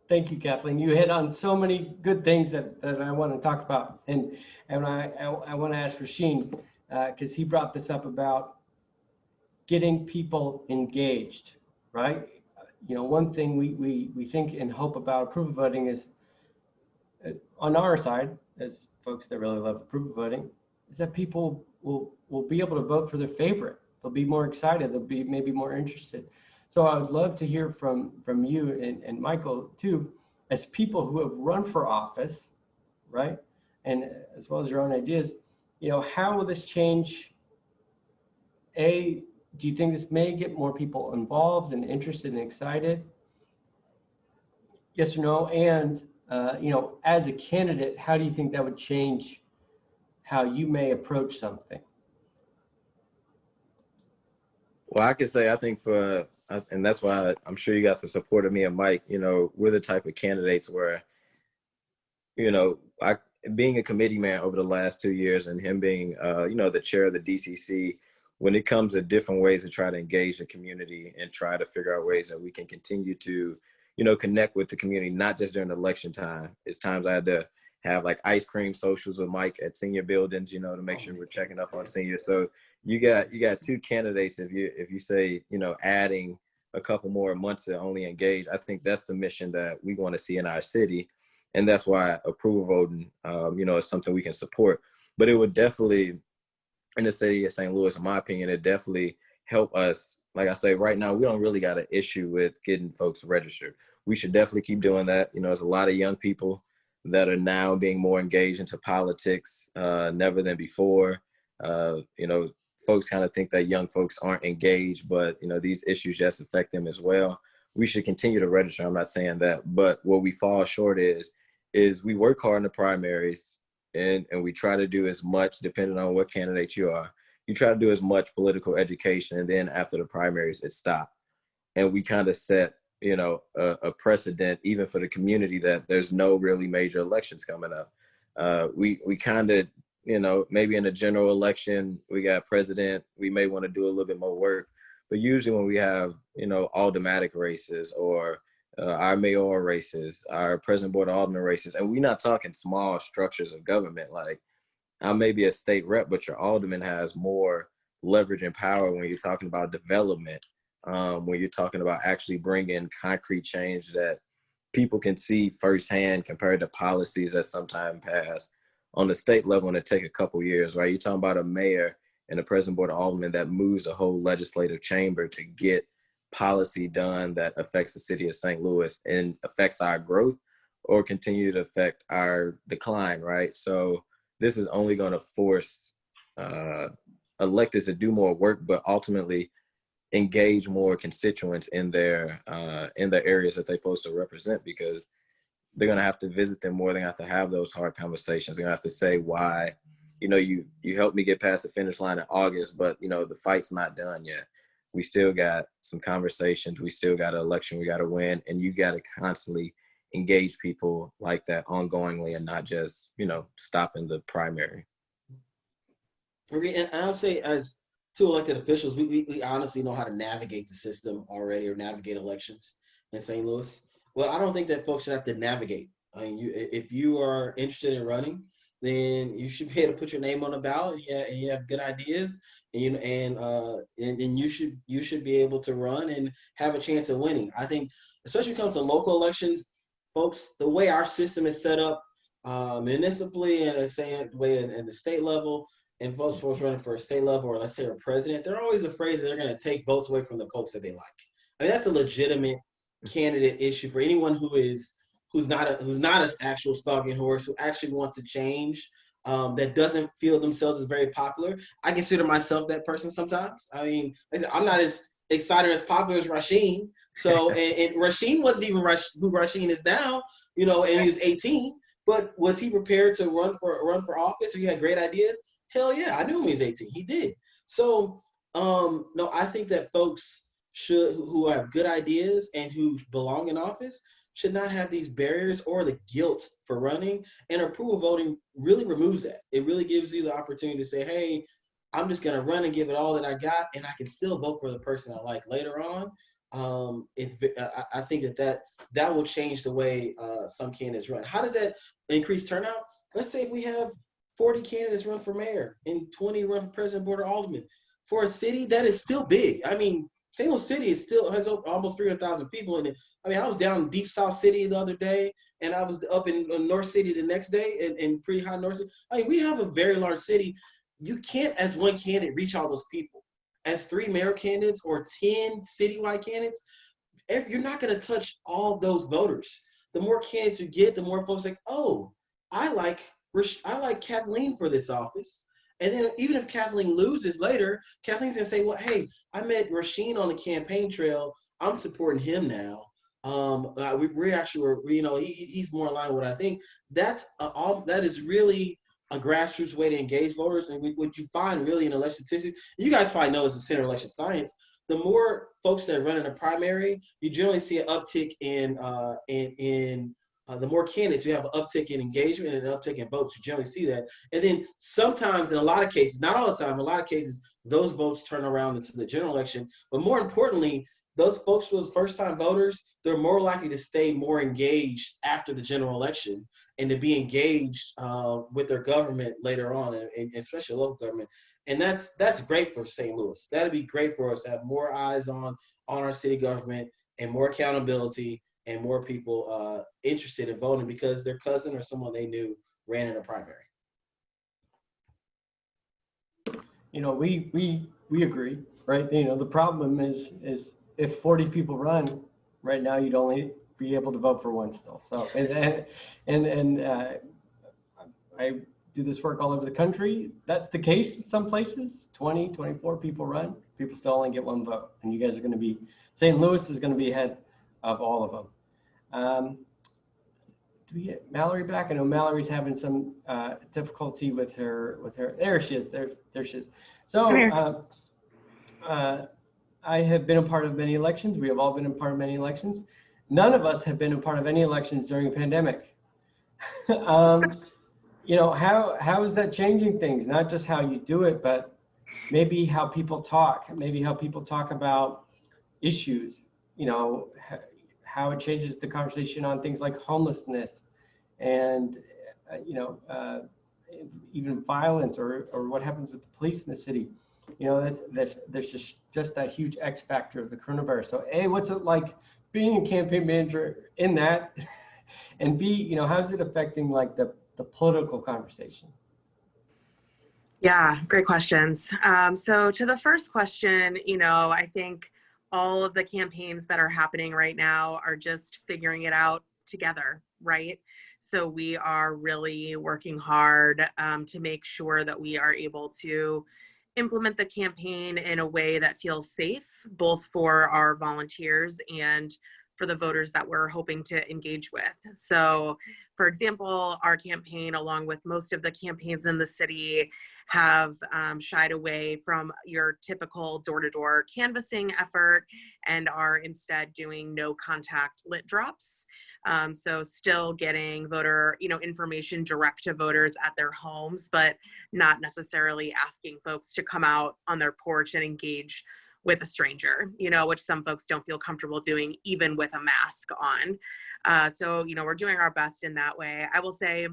Speaker 1: Thank you, Kathleen. You hit on so many good things that, that I want to talk about. And, and I, I, I want to ask Rasheen, because he brought this up about getting people engaged, right? You know, one thing we, we, we think and hope about approval voting is uh, on our side, as folks that really love approval voting, is that people will, will be able to vote for their favorite. They'll be more excited. They'll be maybe more interested. So I would love to hear from, from you and, and Michael too, as people who have run for office, right? And as well as your own ideas, you know, how will this change? A, do you think this may get more people involved and interested and excited? Yes or no? And, uh, you know, as a candidate, how do you think that would change how you may approach something?
Speaker 5: Well, I can say I think for, and that's why I'm sure you got the support of me and Mike. You know, we're the type of candidates where, you know, I being a committee man over the last two years and him being, uh, you know, the chair of the DCC. When it comes to different ways to try to engage the community and try to figure out ways that we can continue to, you know, connect with the community, not just during election time. It's times I had to have like ice cream socials with Mike at senior buildings, you know, to make sure we're checking up on seniors. So you got you got two candidates if you if you say you know adding a couple more months to only engage i think that's the mission that we want to see in our city and that's why approval voting um, you know is something we can support but it would definitely in the city of st louis in my opinion it definitely helped us like i say right now we don't really got an issue with getting folks registered we should definitely keep doing that you know there's a lot of young people that are now being more engaged into politics uh, never than before uh, you know folks kind of think that young folks aren't engaged, but you know these issues just affect them as well. We should continue to register. I'm not saying that, but what we fall short is is we work hard in the primaries and and we try to do as much, depending on what candidate you are. You try to do as much political education, and then after the primaries, it stopped. And we kind of set you know a, a, precedent even for the community that there's no really major elections coming up. Uh, we we kind of you know, maybe in a general election, we got president, we may want to do a little bit more work. But usually when we have, you know, aldermanic races or uh, our mayoral races, our president board of alderman races, and we're not talking small structures of government. Like I may be a state rep, but your alderman has more leverage and power when you're talking about development, um, when you're talking about actually bringing concrete change that people can see firsthand compared to policies that sometimes pass on the state level and it take a couple years, right? You're talking about a mayor and a president board of alderman that moves a whole legislative chamber to get policy done that affects the city of St. Louis and affects our growth or continue to affect our decline, right? So this is only going to force uh, electeds to do more work, but ultimately engage more constituents in their uh, in the areas that they're supposed to represent because they're gonna have to visit them more. They're gonna have to have those hard conversations. They're gonna have to say why, you know, you you helped me get past the finish line in August, but you know the fight's not done yet. We still got some conversations. We still got an election we got to win, and you got to constantly engage people like that ongoingly, and not just you know stopping the primary.
Speaker 4: And I'll say, as two elected officials, we, we, we honestly know how to navigate the system already or navigate elections in St. Louis. Well, I don't think that folks should have to navigate. I mean, you, if you are interested in running, then you should be able to put your name on the ballot. Yeah, and you have good ideas, and you and uh, and, and you should you should be able to run and have a chance of winning. I think, especially when it comes to local elections, folks, the way our system is set up, uh, municipally and the same way in the state level, and folks folks running for a state level or let's say a president, they're always afraid that they're going to take votes away from the folks that they like. I mean, that's a legitimate candidate issue for anyone who is who's not a who's not an actual stalking horse who actually wants to change um, that doesn't feel themselves as very popular. I consider myself that person sometimes. I mean, I'm not as excited as popular as Rasheen. So and, and Rasheen wasn't even Rash, who Rasheen is now, you know, and he was 18. But was he prepared to run for run for office? Or he had great ideas? Hell yeah, I knew him when he was 18. He did. So um, no, I think that folks should who have good ideas and who belong in office should not have these barriers or the guilt for running. And approval voting really removes that. It really gives you the opportunity to say, hey, I'm just gonna run and give it all that I got, and I can still vote for the person I like later on. Um, it's, I, I think that, that that will change the way uh, some candidates run. How does that increase turnout? Let's say if we have 40 candidates run for mayor and 20 run for president, board, or alderman. For a city, that is still big. I mean, Louis City is still has almost 300,000 people in it. I mean, I was down in Deep South City the other day, and I was up in North City the next day, in, in pretty high North City. I mean, we have a very large city. You can't, as one candidate, reach all those people. As three mayor candidates or 10 citywide candidates, you're not going to touch all those voters. The more candidates you get, the more folks like, oh, I like I like Kathleen for this office. And then even if Kathleen loses later, Kathleen's gonna say, well, hey, I met Rasheen on the campaign trail. I'm supporting him now. Um, uh, we, actually were, you know, he, he's more aligned with what I think. That's a, all, that is really a grassroots way to engage voters. And we, what you find really in election statistics, you guys probably know this in center election science, the more folks that run in a primary, you generally see an uptick in, uh, in, in uh, the more candidates, you have an uptick in engagement and an uptick in votes. You generally see that. And then sometimes, in a lot of cases, not all the time, in a lot of cases, those votes turn around into the general election. But more importantly, those folks who are first time voters, they're more likely to stay more engaged after the general election and to be engaged uh, with their government later on, and, and especially local government. And that's that's great for St. Louis. That'd be great for us to have more eyes on on our city government and more accountability and more people uh, interested in voting because their cousin or someone they knew ran in a primary.
Speaker 1: You know, we we we agree, right? You know, the problem is is if 40 people run right now, you'd only be able to vote for one still. So and and and, uh, I do this work all over the country. That's the case in some places. 20, 24 people run, people still only get one vote, and you guys are going to be St. Louis is going to be ahead of all of them. Um, do we get Mallory back? I know Mallory's having some uh, difficulty with her, with her, there she is, there, there she is. So uh, uh, I have been a part of many elections. We have all been a part of many elections. None of us have been a part of any elections during a pandemic. um, you know, how, how is that changing things? Not just how you do it, but maybe how people talk, maybe how people talk about issues, you know, how it changes the conversation on things like homelessness and, uh, you know, uh, even violence or, or what happens with the police in the city. You know, that's, that's, there's just, just that huge X factor of the coronavirus. So A, what's it like being a campaign manager in that? and B, you know, how's it affecting like the, the political conversation?
Speaker 3: Yeah, great questions. Um, so to the first question, you know, I think all of the campaigns that are happening right now are just figuring it out together, right? So we are really working hard um, to make sure that we are able to implement the campaign in a way that feels safe, both for our volunteers and for the voters that we're hoping to engage with. So for example, our campaign, along with most of the campaigns in the city, have um, shied away from your typical door-to-door -door canvassing effort and are instead doing no contact lit drops. Um, so still getting voter, you know, information direct to voters at their homes, but not necessarily asking folks to come out on their porch and engage with a stranger, you know, which some folks don't feel comfortable doing even with a mask on. Uh, so, you know, we're doing our best in that way. I will say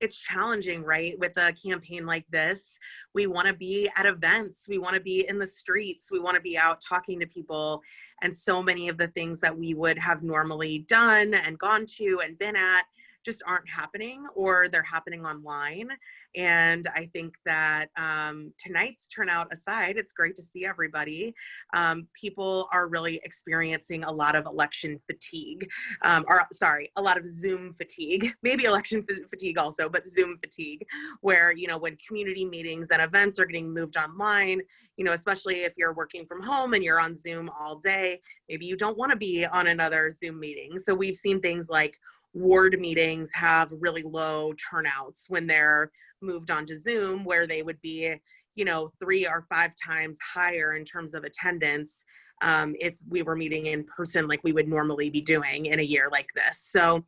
Speaker 3: it's challenging, right? With a campaign like this, we want to be at events, we want to be in the streets, we want to be out talking to people. And so many of the things that we would have normally done and gone to and been at just aren't happening or they're happening online. And I think that um, tonight's turnout aside, it's great to see everybody. Um, people are really experiencing a lot of election fatigue, um, or sorry, a lot of Zoom fatigue, maybe election fatigue also, but Zoom fatigue, where, you know, when community meetings and events are getting moved online, you know, especially if you're working from home and you're on Zoom all day, maybe you don't want to be on another Zoom meeting. So we've seen things like ward meetings have really low turnouts when they're moved onto Zoom, where they would be, you know, three or five times higher in terms of attendance um, if we were meeting in person like we would normally be doing in a year like this. So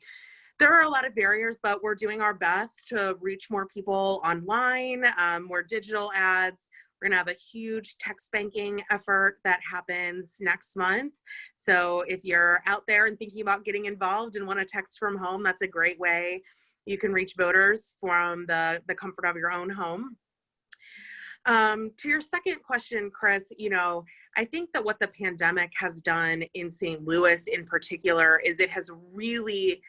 Speaker 3: there are a lot of barriers, but we're doing our best to reach more people online, um, more digital ads. We're gonna have a huge text banking effort that happens next month. So if you're out there and thinking about getting involved and want to text from home, that's a great way. You can reach voters from the, the comfort of your own home. Um, to your second question, Chris, you know, I think that what the pandemic has done in St. Louis in particular is it has really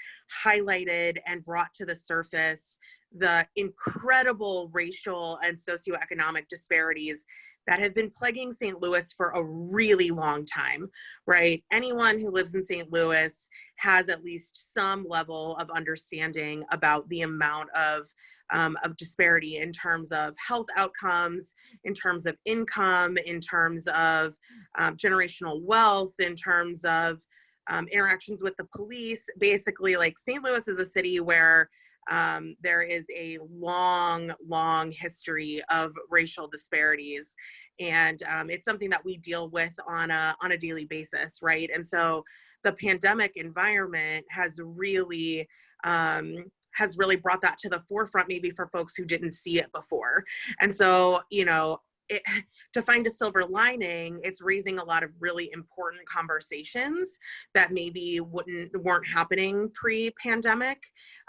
Speaker 3: highlighted and brought to the surface the incredible racial and socioeconomic disparities that have been plaguing St. Louis for a really long time, right? Anyone who lives in St. Louis has at least some level of understanding about the amount of um, of disparity in terms of health outcomes, in terms of income, in terms of um, generational wealth, in terms of um, interactions with the police. Basically, like St. Louis is a city where um, there is a long, long history of racial disparities. And um, it's something that we deal with on a, on a daily basis, right? And so the pandemic environment has really um, has really brought that to the forefront maybe for folks who didn't see it before. And so, you know, it, to find a silver lining, it's raising a lot of really important conversations that maybe wouldn't weren't happening pre-pandemic.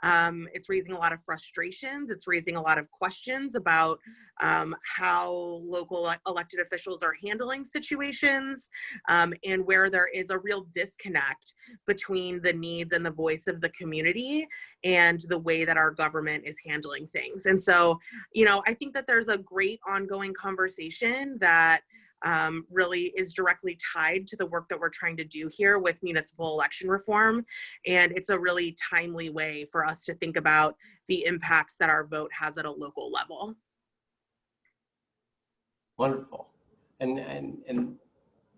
Speaker 3: Um, it's raising a lot of frustrations. It's raising a lot of questions about um, how local elected officials are handling situations um, and where there is a real disconnect between the needs and the voice of the community and the way that our government is handling things. And so, you know, I think that there's a great ongoing conversation that um, really is directly tied to the work that we're trying to do here with municipal election reform. And it's a really timely way for us to think about the impacts that our vote has at a local level.
Speaker 1: Wonderful. And, and, and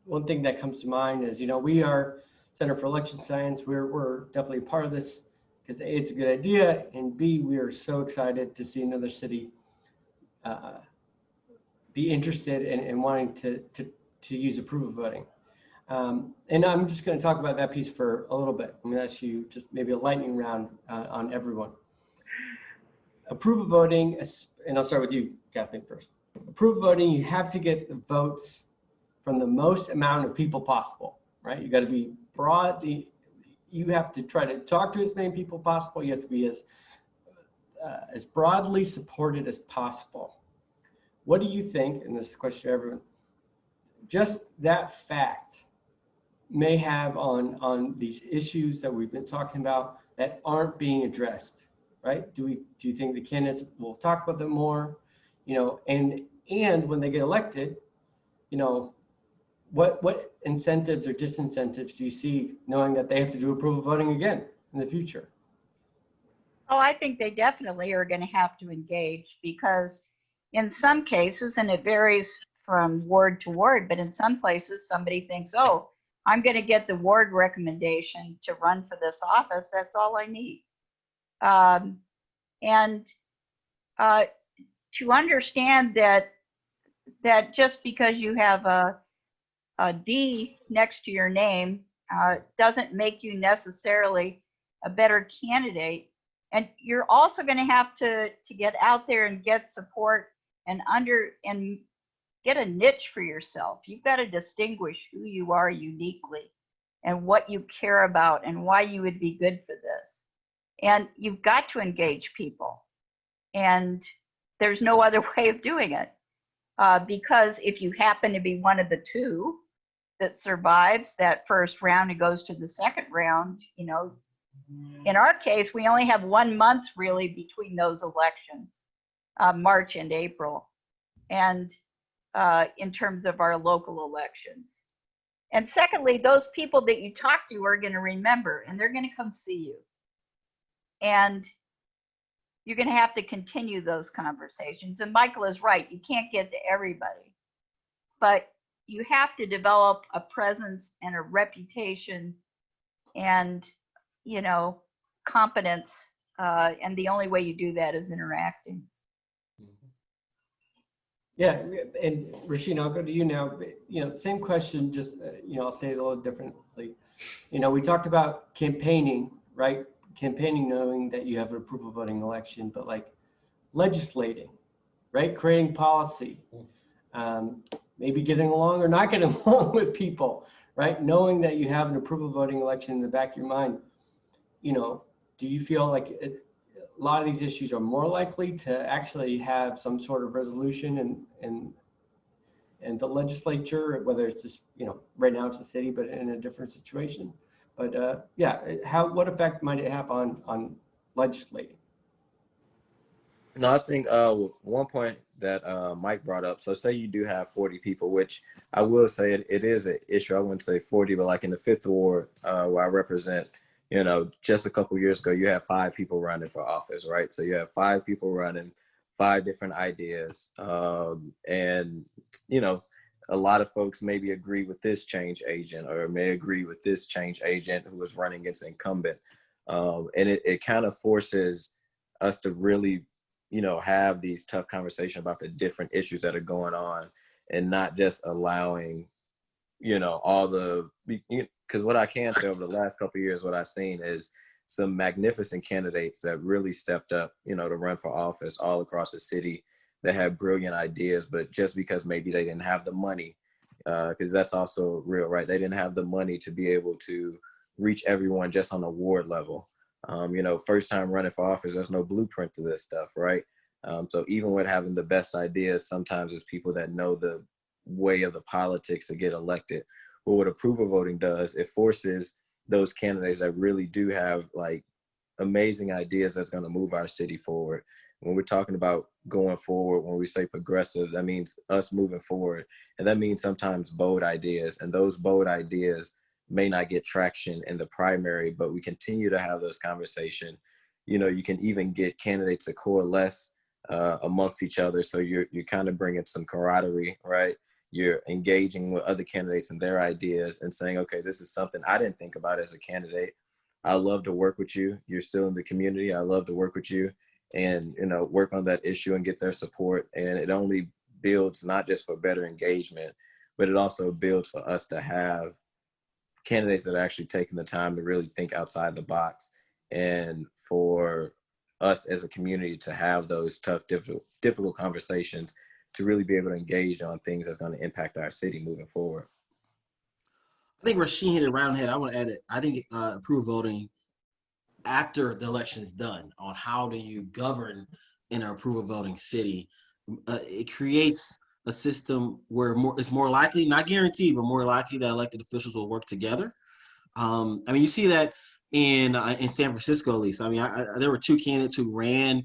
Speaker 1: one thing that comes to mind is, you know, we are Center for Election Science. We're, we're definitely part of this because A, it's a good idea, and B, we are so excited to see another city uh, be interested in, in wanting to, to, to use approval voting. Um, and I'm just going to talk about that piece for a little bit. I'm going to ask you just maybe a lightning round uh, on everyone. Approval voting, and I'll start with you, Kathleen, first. Approval voting, you have to get the votes from the most amount of people possible, right? You got to be broad. You have to try to talk to as many people possible. You have to be as uh, as broadly supported as possible. What do you think, and this is a question to everyone, just that fact may have on, on these issues that we've been talking about that aren't being addressed, right? Do we, do you think the candidates will talk about them more? You know, and, and when they get elected, you know, what, what incentives or disincentives do you see knowing that they have to do approval voting again in the future?
Speaker 6: Oh, I think they definitely are going to have to engage because in some cases, and it varies from ward to ward, but in some places somebody thinks, oh, I'm going to get the ward recommendation to run for this office. That's all I need. Um, and uh, to understand that that just because you have a, a D next to your name uh, doesn't make you necessarily a better candidate. And you're also going to have to to get out there and get support and under and get a niche for yourself. You've got to distinguish who you are uniquely and what you care about and why you would be good for this. And you've got to engage people. And there's no other way of doing it. Uh, because if you happen to be one of the two that survives that first round and goes to the second round, you know, in our case, we only have one month really between those elections, uh, March and April. And uh, in terms of our local elections. And secondly, those people that you talk to are going to remember and they're going to come see you. And you're going to have to continue those conversations. And Michael is right, you can't get to everybody. But you have to develop a presence and a reputation and, you know, competence. Uh, and the only way you do that is interacting.
Speaker 1: Yeah, and Rasheen, I'll go to you now. You know, same question, just, uh, you know, I'll say it a little differently. You know, we talked about campaigning, right? Campaigning knowing that you have an approval voting election, but like legislating, right? Creating policy, um, maybe getting along or not getting along with people, right? Knowing that you have an approval voting election in the back of your mind, you know, do you feel like it, a lot of these issues are more likely to actually have some sort of resolution and and and the legislature, whether it's just you know right now it's the city, but in a different situation. But uh, yeah, how what effect might it have on on legislating?
Speaker 5: No, I think uh, one point that uh, Mike brought up. So, say you do have 40 people, which I will say it, it is an issue. I wouldn't say 40, but like in the fifth ward uh, where I represent, you know, just a couple years ago, you had five people running for office, right? So you have five people running, five different ideas, um, and you know, a lot of folks maybe agree with this change agent or may agree with this change agent who is running against incumbent, um, and it, it kind of forces us to really, you know, have these tough conversations about the different issues that are going on, and not just allowing you know all the because what i can say over the last couple years what i've seen is some magnificent candidates that really stepped up you know to run for office all across the city that had brilliant ideas but just because maybe they didn't have the money uh, because that's also real right? They didn't have the money to be able to reach everyone just on a ward level um, you know first time running for office there's no blueprint to this stuff right um, so even with having the best ideas sometimes it's people that know the way of the politics to get elected. But what approval voting does, it forces those candidates that really do have like amazing ideas that's going to move our city forward. When we're talking about going forward, when we say progressive, that means us moving forward. And that means sometimes bold ideas. And those bold ideas may not get traction in the primary, but we continue to have those conversations. You know, you can even get candidates to coalesce uh, amongst each other. So you're, you're kind of bringing some camaraderie, right? you're engaging with other candidates and their ideas and saying, okay, this is something I didn't think about as a candidate. I love to work with you. You're still in the community. I love to work with you and, you know, work on that issue and get their support. And it only builds not just for better engagement, but it also builds for us to have candidates that are actually taking the time to really think outside the box and for us as a community to have those tough, difficult, difficult conversations to really be able to engage on things that's going to impact our city moving forward.
Speaker 4: I think Rasheen hit it right on head. I want to add it. I think uh, approve voting after the election is done on how do you govern in an approval voting city. Uh, it creates a system where more it's more likely, not guaranteed, but more likely that elected officials will work together. Um, I mean, you see that in uh, in San Francisco, at least. I mean, I, I, there were two candidates who ran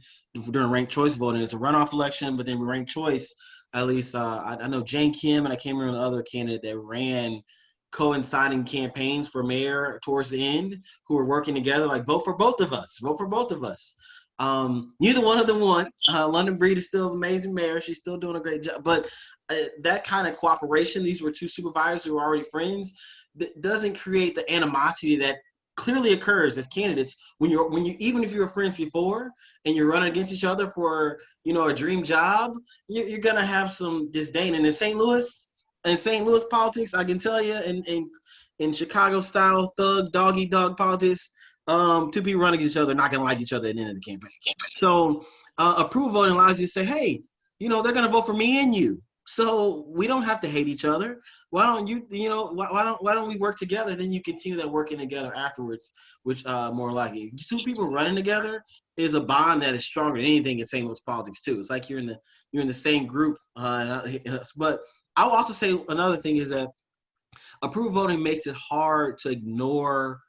Speaker 4: during ranked choice voting. It's a runoff election, but then ranked choice, at least uh, I, I, know Jane Kim and I can't remember the other candidate that ran coinciding campaigns for mayor towards the end who were working together like vote for both of us, vote for both of us. Um, neither one of them won. Uh, London Breed is still an amazing mayor. She's still doing a great job. But uh, that kind of cooperation, these were two supervisors who were already friends, doesn't create the animosity that clearly occurs as candidates when you're when you even if you were friends before and you're running against each other for you know a dream job you're, you're gonna have some disdain and in st louis in st louis politics i can tell you in in, in chicago style thug doggy dog politics um two people running each other not gonna like each other at the end of the campaign so uh, approval voting allows you to say hey you know they're gonna vote for me and you so we don't have to hate each other. Why don't you, you know, why, why, don't why don't we work together? Then you continue that working together afterwards, which uh more likely. Two people running together is a bond that is stronger than anything in St. Louis politics too. It's like you're in the you're in the same group. Uh, but I'll also say another thing is that approval voting makes it hard to ignore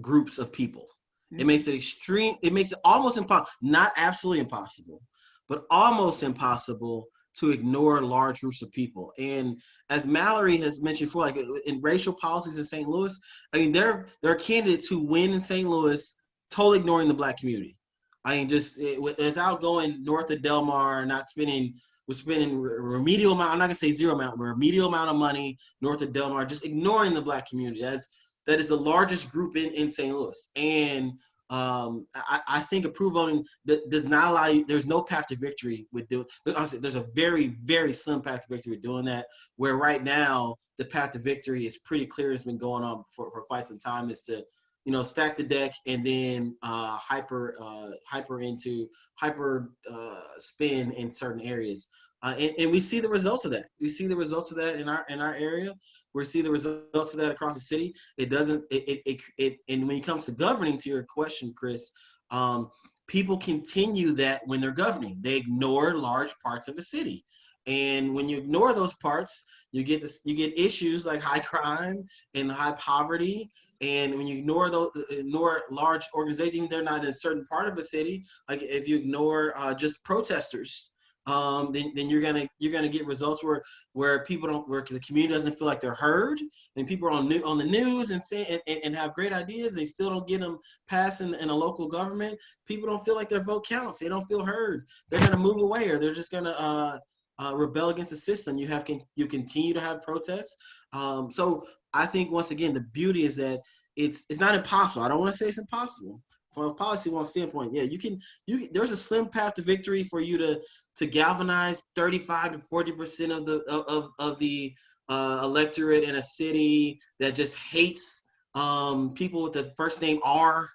Speaker 4: groups of people. It mm-hmm. makes it extreme. It makes it almost impossible, not absolutely impossible, but almost impossible to ignore large groups of people. And as Mallory has mentioned before, like in racial policies in St. Louis, I mean, there, there are candidates who win in St. Louis totally ignoring the black community. I mean, just it, without going north of Delmar, not spending, we're spending remedial amount, I'm not gonna say zero amount, but remedial amount of money north of Delmar, just ignoring the black community. That's, that is the largest group in, in St. Louis. And um, I, I think approval voting does not allow you. There's no path to victory with doing. Honestly, there's a very, very slim path to victory with doing that. Where right now the path to victory is pretty clear. It's been going on for, for quite some time. Is to, you know, stack the deck and then uh, hyper, uh, hyper into hyper uh, spin in certain areas. Uh, and, and we see the results of that. We see the results of that in our in our area. We see the results of that across the city. It doesn't. It it it, it and when it comes to governing, to your question, Chris, um, people continue that when they're governing. They ignore large parts of the city, and when you ignore those parts, you get this. You get issues like high crime and high poverty. And when you ignore those, ignore large organizations, they're not in a certain part of a city. Like if you ignore uh, just protesters, um, then, then you're gonna you're gonna get results where where people don't where the community doesn't feel like they're heard, and people are on new on the news and say and, and have great ideas, they still don't get them passed in, in a local government. People don't feel like their vote counts. They don't feel heard. They're gonna move away, or they're just gonna uh, uh, rebel against the system. You have can you continue to have protests. Um, so I think once again the beauty is that it's it's not impossible. I don't want to say it's impossible from a policy one standpoint. Yeah, you can you there's a slim path to victory for you to to galvanize 35 to 40 percent of the of of the uh, electorate in a city that just hates um, people with the first name R,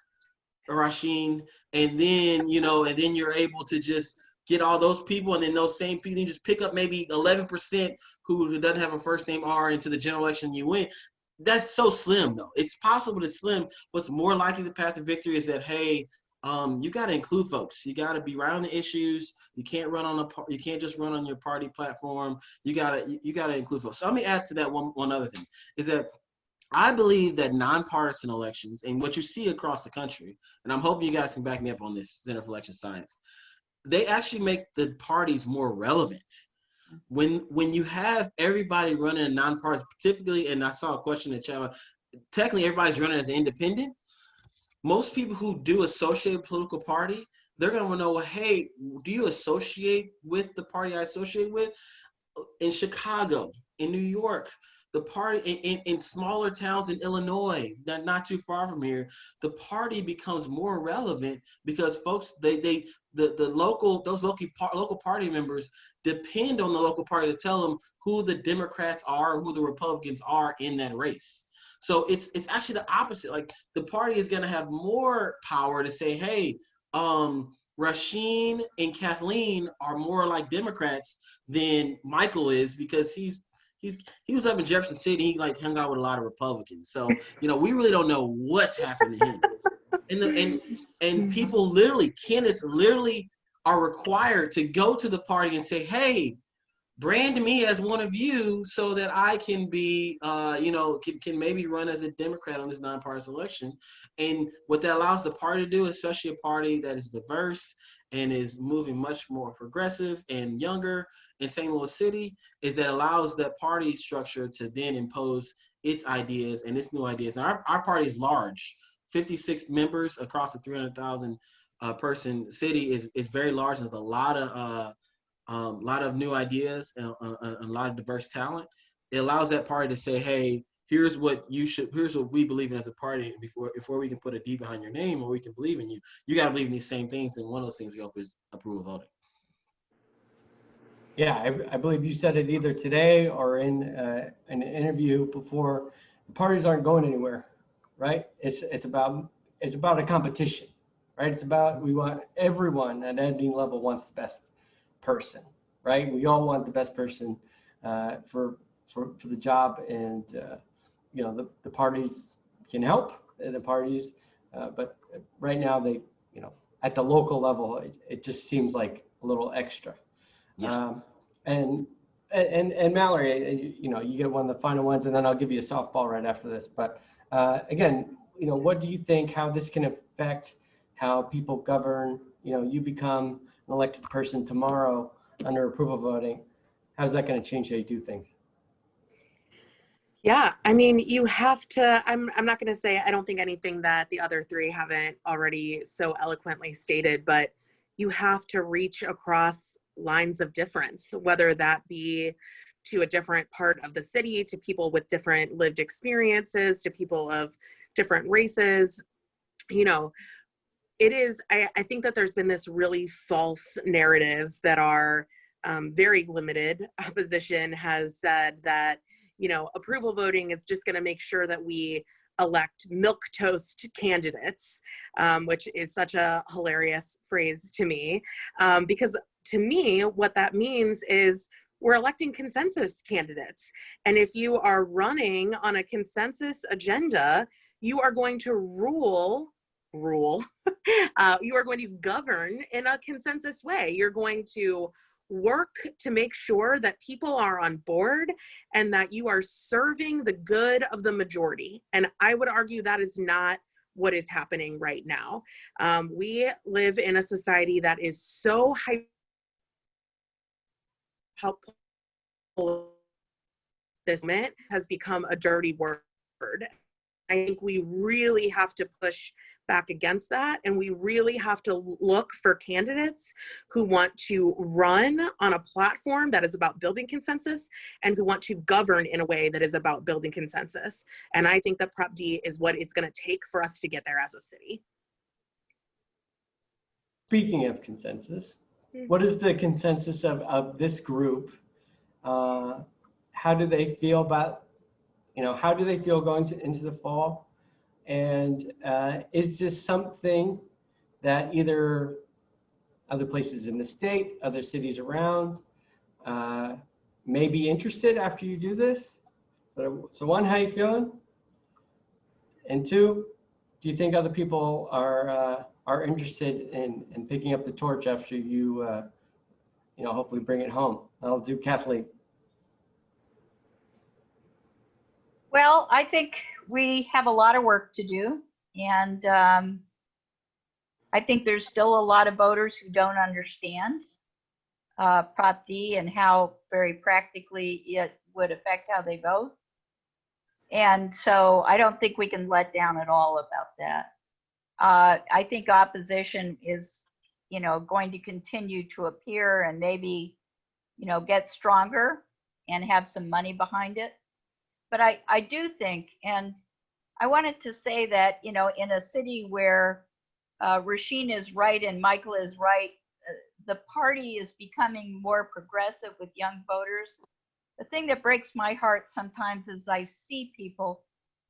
Speaker 4: Rasheen, and then you know, and then you're able to just get all those people, and then those same people, you just pick up maybe 11 percent who doesn't have a first name R into the general election you win. That's so slim though. It's possible to slim. What's more likely the path to victory is that hey, um, you got to include folks. You got to be right on the issues. You can't run on a you can't just run on your party platform. You gotta you, you gotta include folks. So let me add to that one one other thing is that I believe that nonpartisan elections and what you see across the country, and I'm hoping you guys can back me up on this Center for Election Science, they actually make the parties more relevant. When when you have everybody running a nonpartisan, typically, and I saw a question in chat, technically everybody's running as an independent most people who do associate a political party, they're going to know, well, hey, do you associate with the party I associate with? In Chicago, in New York, the party in, in, in, smaller towns in Illinois, not, not too far from here, the party becomes more relevant because folks, they, they the, the local, those local, local party members depend on the local party to tell them who the Democrats are, who the Republicans are in that race. So it's it's actually the opposite. Like the party is gonna have more power to say, hey, um, Rasheen and Kathleen are more like Democrats than Michael is because he's he's he was up in Jefferson City. He like hung out with a lot of Republicans. So you know we really don't know what's happened to him. And the, and and
Speaker 3: Mm-hmm.
Speaker 4: people literally candidates literally are required to go to the party and say, hey, brand me as one of you so that I can be, uh, you know, can, can maybe run as a Democrat on this nonpartisan election. And what that allows the party to do, especially a party that is diverse and is moving much more progressive and younger in St. Louis City, is that allows that party structure to then impose its ideas and its new ideas. And our, our party is large, 56 members across a 300,000 uh, person city is, is very large. There's a lot of uh, a um, lot of new ideas and uh, a, a, lot of diverse talent. It allows that party to say, hey, here's what you should, here's what we believe in as a party before, before we can put a D behind your name or we can believe in you. You got to believe in these same things. And one of those things we hope is approval voting.
Speaker 1: Yeah, I, I believe you said it either today or in uh, an interview before. The parties aren't going anywhere, right? It's it's about it's about a competition, right? It's about we want everyone at any level wants the best person, right? We all want the best person uh, for, for for the job, and uh, you know the, the parties can help the parties, uh, but right now they you know at the local level it, it just seems like a little extra.
Speaker 4: Yes.
Speaker 1: Um, and and and Mallory, you know, you get one of the final ones, and then I'll give you a softball right after this. But uh, again, you know, what do you think? How this can affect how people govern? You know, you become an elected person tomorrow under approval voting. How's that going to change how you do things?
Speaker 3: Yeah, I mean, you have to, I'm, I'm not going to say, I don't think anything that the other three haven't already so eloquently stated, but you have to reach across lines of difference, whether that be to a different part of the city, to people with different lived experiences, to people of different races. You know, it is, I, I think that there's been this really false narrative that our um, very limited opposition has said that, you know, approval voting is just going to make sure that we elect milk toast candidates, um, which is such a hilarious phrase to me. Um, because to me, what that means is we're electing consensus candidates. And if you are running on a consensus agenda, you are going to rule, rule, uh, you are going to govern in a consensus way. You're going to work to make sure that people are on board and that you are serving the good of the majority. And I would argue that is not what is happening right now. Um, we live in a society that is so hyper this moment has become a dirty word. I think we really have to push back against that and we really have to look for candidates who want to run on a platform that is about building consensus and who want to govern in a way that is about building consensus. And I think that Prop D is what it's going to take for us to get there as a city.
Speaker 1: Speaking of consensus, what is the consensus of, of this group? Uh, how do they feel about, you know, how do they feel going to, into the fall? And uh, is this something that either other places in the state, other cities around, uh, may be interested after you do this? So, so one, how you feeling? And two, do you think other people are uh, are interested in, in picking up the torch after you, uh, you know, hopefully bring it home? I'll do Kathleen.
Speaker 6: Well, I think we have a lot of work to do. And um, I think there's still a lot of voters who don't understand uh, Prop D and how very practically it would affect how they vote. And so I don't think we can let down at all about that. Uh, I think opposition is, you know, going to continue to appear and maybe, you know, get stronger and have some money behind it. But I, I do think, and I wanted to say that, you know, in a city where uh, Rasheen is right and Michael is right, uh, the party is becoming more progressive with young voters. The thing that breaks my heart sometimes is I see people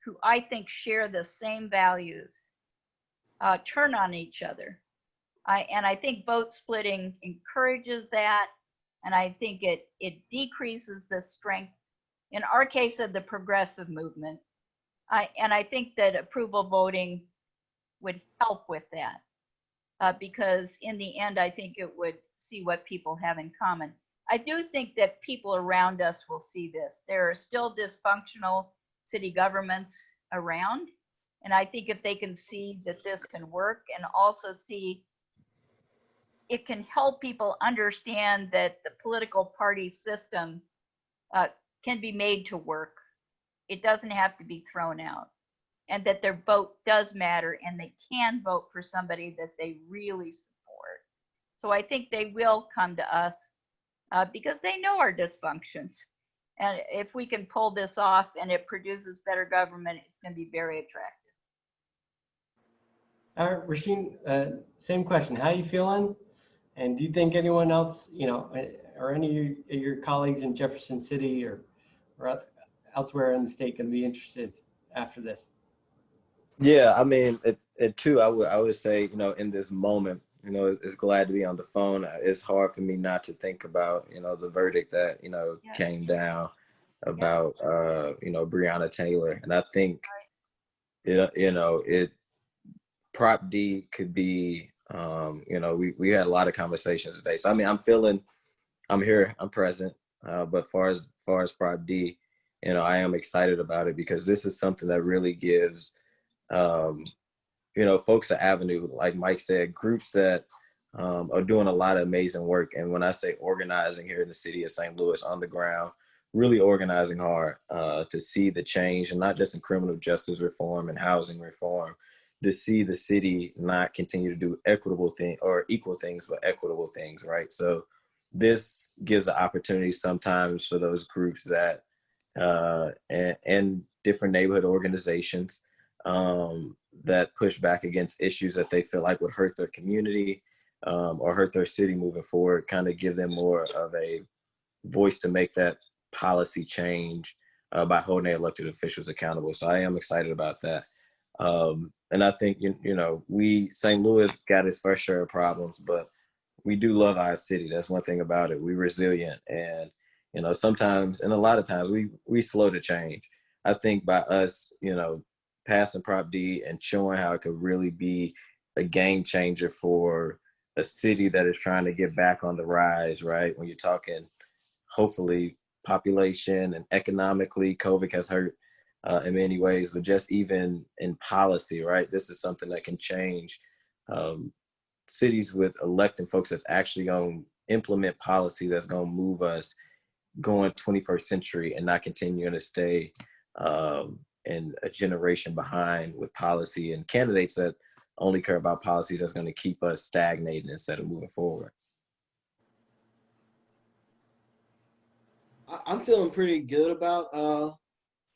Speaker 6: who I think share the same values uh, turn on each other. I, and I think vote splitting encourages that. And I think it, it decreases the strength, in our case, of the progressive movement. I, and I think that approval voting would help with that. Uh, because in the end, I think it would see what people have in common. I do think that people around us will see this. There are still dysfunctional city governments around. And I think if they can see that this can work and also see it can help people understand that the political party system uh, can be made to work. It doesn't have to be thrown out. And that their vote does matter and they can vote for somebody that they really support. So I think they will come to us uh, because they know our dysfunctions. And if we can pull this off and it produces better government, it's going to be very attractive.
Speaker 1: All right, Rasheen, uh, same question. How are you feeling? And do you think anyone else, you know, uh, or any of your, your colleagues in Jefferson City or, or elsewhere in the state going to be interested after this?
Speaker 5: Yeah, I mean, it, it too. I would I would say, you know, in this moment, you know, it's, it's glad to be on the phone. It's hard for me not to think about, you know, the verdict that you know
Speaker 6: Yeah.
Speaker 5: came down about, uh, you know, Breonna Taylor, and I think, you know, you know, it Prop D could be, um, you know, we we had a lot of conversations today. So I mean, I'm feeling, I'm here, I'm present. Uh, but far as far as Prop D, you know, I am excited about it because this is something that really gives, um, you know, folks an avenue. Like Mike said, groups that um, are doing a lot of amazing work. And when I say organizing here in the city of St. Louis on the ground, really organizing hard uh, to see the change, and not just in criminal justice reform and housing reform, to see the city not continue to do equitable thing or equal things, but equitable things, right? So this gives an opportunity sometimes for those groups that uh, and, and different neighborhood organizations um, that push back against issues that they feel like would hurt their community um, or hurt their city moving forward, kind of give them more of a voice to make that policy change uh, by holding their elected officials accountable. So I am excited about that. Um, and I think, you, you know, we, St. Louis got its fair share of problems, but we do love our city. That's one thing about it. We're resilient. And, you know, sometimes, and a lot of times we, we slow to change. I think by us, you know, passing Prop D and showing how it could really be a game changer for a city that is trying to get back on the rise, right? When you're talking, hopefully, population and economically, COVID has hurt uh, in many ways, but just even in policy, right? This is something that can change um, cities with electing folks that's actually going to implement policy that's going to move us going 21st century and not continuing to stay um, in a generation behind with policy and candidates that only care about policy that's going to keep us stagnating instead of moving forward.
Speaker 4: I'm feeling pretty good about uh,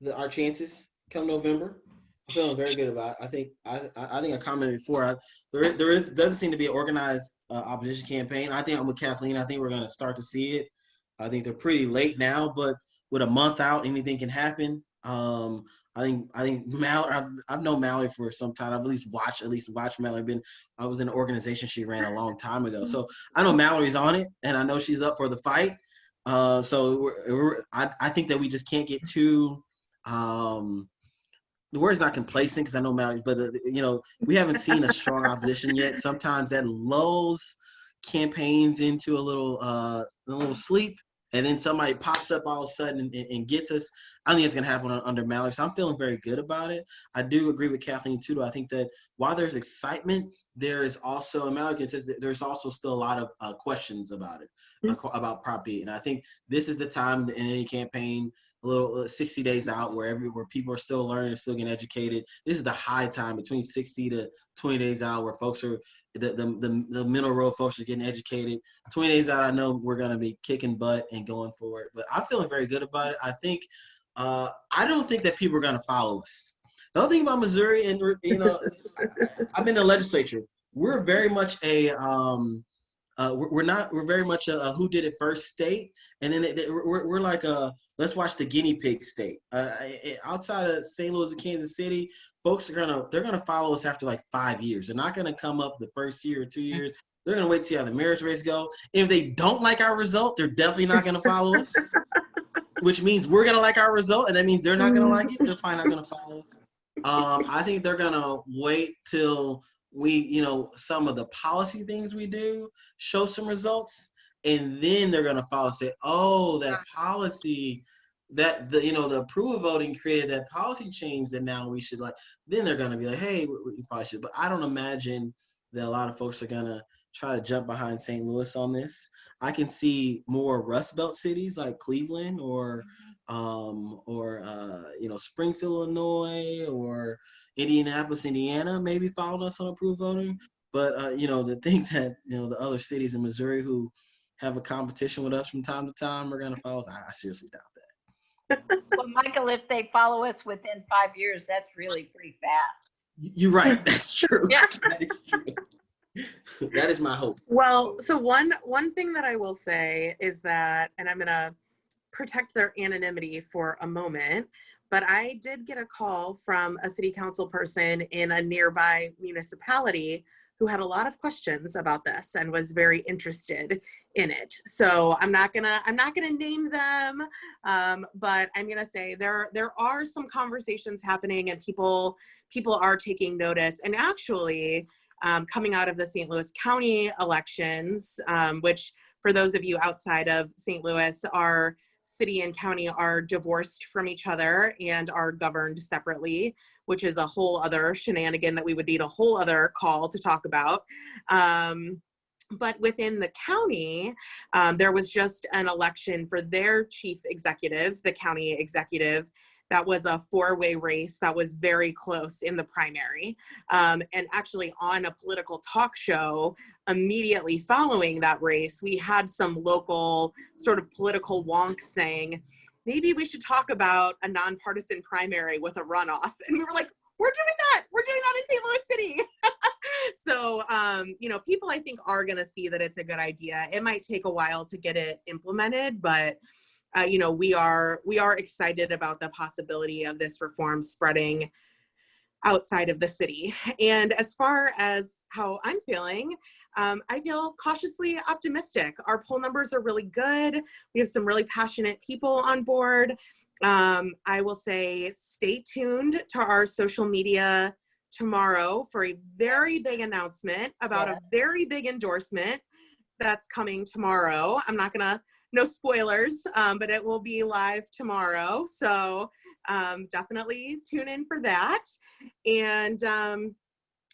Speaker 4: the, our chances come November. I'm feeling very good about. It. I think I, I think I commented before. I, there is- there is doesn't seem to be an organized uh, opposition campaign. I think I'm with Kathleen. I think we're going to start to see it. I think they're pretty late now, but with a month out, anything can happen. Um, I think I think Mallory. I've, I've known Mallory for some time. I've at least watched at least watched Mallory. Been I was in an organization she ran a long time ago, so I know Mallory's on it, and I know she's up for the fight. Uh, so we're, we're, I, I think that we just can't get too um, the word's not complacent because I know Mallory, but uh, you know we haven't seen a strong opposition yet. Sometimes that lulls campaigns into a little uh, a little sleep, and then somebody pops up all of a sudden and, and, gets us. I think it's gonna happen under Mallory, so I'm feeling very good about it. I do agree with Kathleen too. Though. I think that while there's excitement, there is also and Mallory says that there's also still a lot of uh, questions about it, uh, qu- about Prop D, and I think this is the time in any campaign little uh, 60 days out where every where people are still learning still getting educated. This is the high time between 60 to 20 days out where folks are the the, the, the middle road folks are getting educated. 20 days out i know we're going to be kicking butt and going forward but i'm feeling very good about it. I think uh i don't think that people are going to follow us. The other thing about missouri and you know i've been in the legislature. We're very much a um uh, we're, we're not we're very much a, a who did it first state and then we're, we're like a let's watch the guinea pig state. Uh, outside of st louis and kansas city folks are gonna they're gonna follow us after like five years. They're not gonna come up the first year or two years. They're gonna wait to see how the marriage race go. If they don't like our result they're definitely not gonna follow us which means we're gonna like our result and that means they're not gonna like it. They're probably not gonna follow us. Um, i think they're gonna wait till we you know some of the policy things we do show some results and then they're going to follow and say oh that policy that the you know the approval voting created that policy change that now we should like then they're going to be like hey we, we probably should. But i don't imagine that a lot of folks are going to try to jump behind st louis on this. I can see more rust belt cities like cleveland or um or uh you know springfield illinois or indianapolis indiana maybe following us on approval voting. But uh, you know, to think that you know the other cities in Missouri who have a competition with us from time to time We're going to follow us, I, I seriously doubt that.
Speaker 6: Well, Michael, if they follow us within five years, that's really pretty fast.
Speaker 4: You're right. That's true.
Speaker 6: Yeah.
Speaker 4: That is true. that is my hope.
Speaker 3: Well, so one one thing that I will say is that, and I'm gonna protect their anonymity for a moment, but I did get a call from a city council person in a nearby municipality who had a lot of questions about this and was very interested in it. So I'm not gonna I'm not gonna name them, um, but I'm gonna say there there are some conversations happening and people people are taking notice. And actually, um, coming out of the St. Louis County elections, um, which for those of you outside of St. Louis, our city and county are divorced from each other and are governed separately, which is a whole other shenanigan that we would need a whole other call to talk about. Um, but within the county, um, there was just an election for their chief executive, the county executive, that was a four-way race that was very close in the primary. Um, and actually on a political talk show immediately following that race, we had some local sort of political wonks saying, maybe we should talk about a nonpartisan primary with a runoff. And we were like, we're doing that. We're doing that in St. Louis City. so, um, you know, people I think are going to see that it's a good idea. It might take a while to get it implemented, but uh, you know, we are we are excited about the possibility of this reform spreading outside of the city. And as far as how I'm feeling, um, I feel cautiously optimistic. Our poll numbers are really good. We have some really passionate people on board. Um, I will say stay tuned to our social media tomorrow for a very big announcement about
Speaker 6: Yeah.
Speaker 3: a very big endorsement that's coming tomorrow. I'm not gonna, no spoilers, um, but it will be live tomorrow. So um, definitely tune in for that. And um,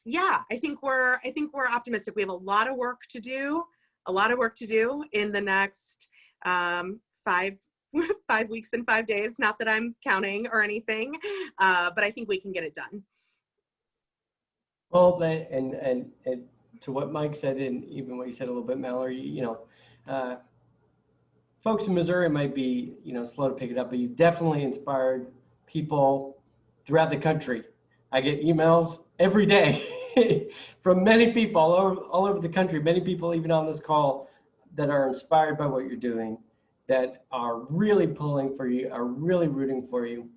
Speaker 3: yeah, I think we're I think we're optimistic. We have a lot of work to do, a lot of work to do in the next um, five five weeks and five days. Not that I'm counting or anything, uh, but I think we can get it done.
Speaker 1: Well, and, and, and to what Mike said, and even what you said a little bit, Mallory, you know, uh, folks in Missouri might be, you know, slow to pick it up, but you've definitely inspired people throughout the country. I get emails every day from many people all over, all over the country, many people even on this call that are inspired by what you're doing, that are really pulling for you, are really rooting for you.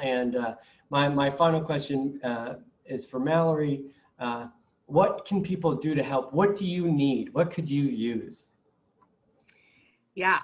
Speaker 1: And uh, my, my final question uh, is for Mallory. Uh, what can people do to help? What do you need? What could you use?
Speaker 3: Yeah.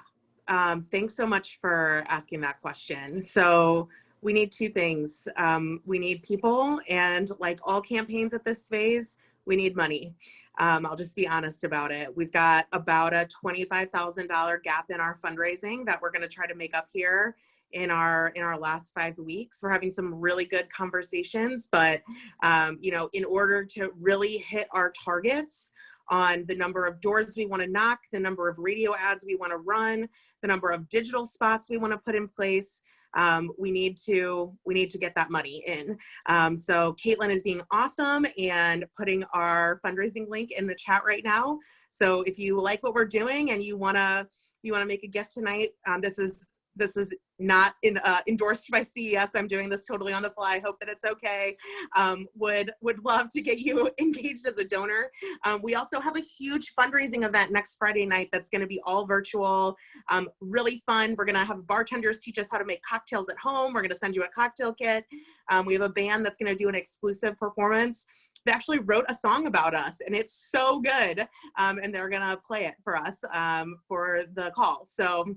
Speaker 3: Um, thanks so much for asking that question. So we need two things. Um, we need people and like all campaigns at this phase, we need money. Um, I'll just be honest about it. We've got about a $25,000 gap in our fundraising that we're gonna try to make up here in our in our last five weeks. We're having some really good conversations, but um, you know, in order to really hit our targets, on the number of doors we want to knock, the number of radio ads we want to run, the number of digital spots we want to put in place. Um, we need to we need to get that money in. Um, so Caitlin is being awesome and putting our fundraising link in the chat right now. So if you like what we're doing and you wanna you wanna make a gift tonight, um, this is this is not in, uh, endorsed by CES. I'm doing this totally on the fly. Hope that it's okay. Um, would would love to get you engaged as a donor. Um, we also have a huge fundraising event next Friday night that's going to be all virtual, um, really fun. We're going to have bartenders teach us how to make cocktails at home. We're going to send you a cocktail kit. Um, we have a band that's going to do an exclusive performance. They actually wrote a song about us, and it's so good. Um, and they're going to play it for us um, for the call. So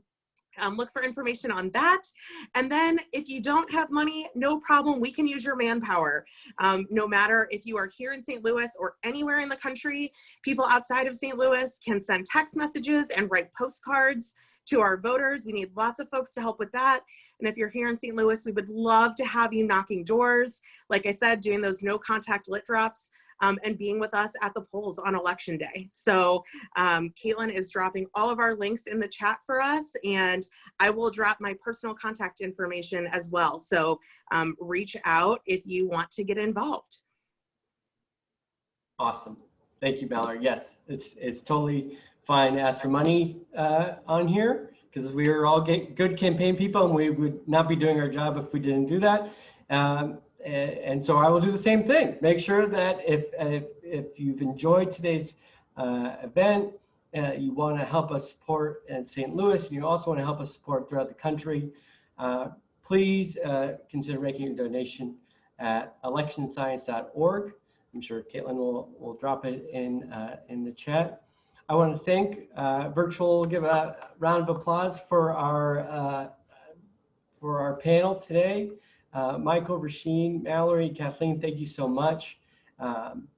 Speaker 3: um, look for information on that. And then if you don't have money, no problem. We can use your manpower. Um, no matter if you are here in St. Louis or anywhere in the country, people outside of St. Louis can send text messages and write postcards to our voters. We need lots of folks to help with that. And if you're here in St. Louis, we would love to have you knocking doors. Like I said, doing those no contact lit drops um, and being with us at the polls on election day. So um, Caitlin is dropping all of our links in the chat for us and I will drop my personal contact information as well. So um, reach out if you want to get involved.
Speaker 1: Awesome. Thank you, Mallory. Yes, it's it's totally fine to ask for money uh, on here because we are all good campaign people and we would not be doing our job if we didn't do that. Um, and, so I will do the same thing. Make sure that if if, if you've enjoyed today's uh, event, uh, you want to help us support in St. Louis, and you also want to help us support throughout the country, uh, please uh, consider making a donation at electionscience.org. I'm sure Caitlin will, will drop it in, uh, in the chat. I want to thank uh, virtual, give a round of applause for our, for our panel today. Uh, Michael, Rasheen, Mallory, Kathleen, thank you so much um,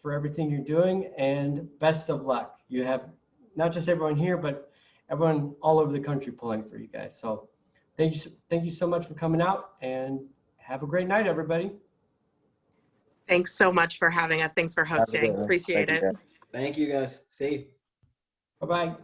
Speaker 1: for everything you're doing and best of luck. You have not just everyone here, but everyone all over the country pulling for you guys. So thank you, so- thank you so much for coming out and have a great night, everybody.
Speaker 3: Thanks so much for having us. Thanks for
Speaker 5: Have a good
Speaker 3: hosting.
Speaker 5: one.
Speaker 3: Appreciate
Speaker 5: Thank
Speaker 3: it.
Speaker 5: you.
Speaker 4: Thank you guys. See you.
Speaker 1: Bye-bye.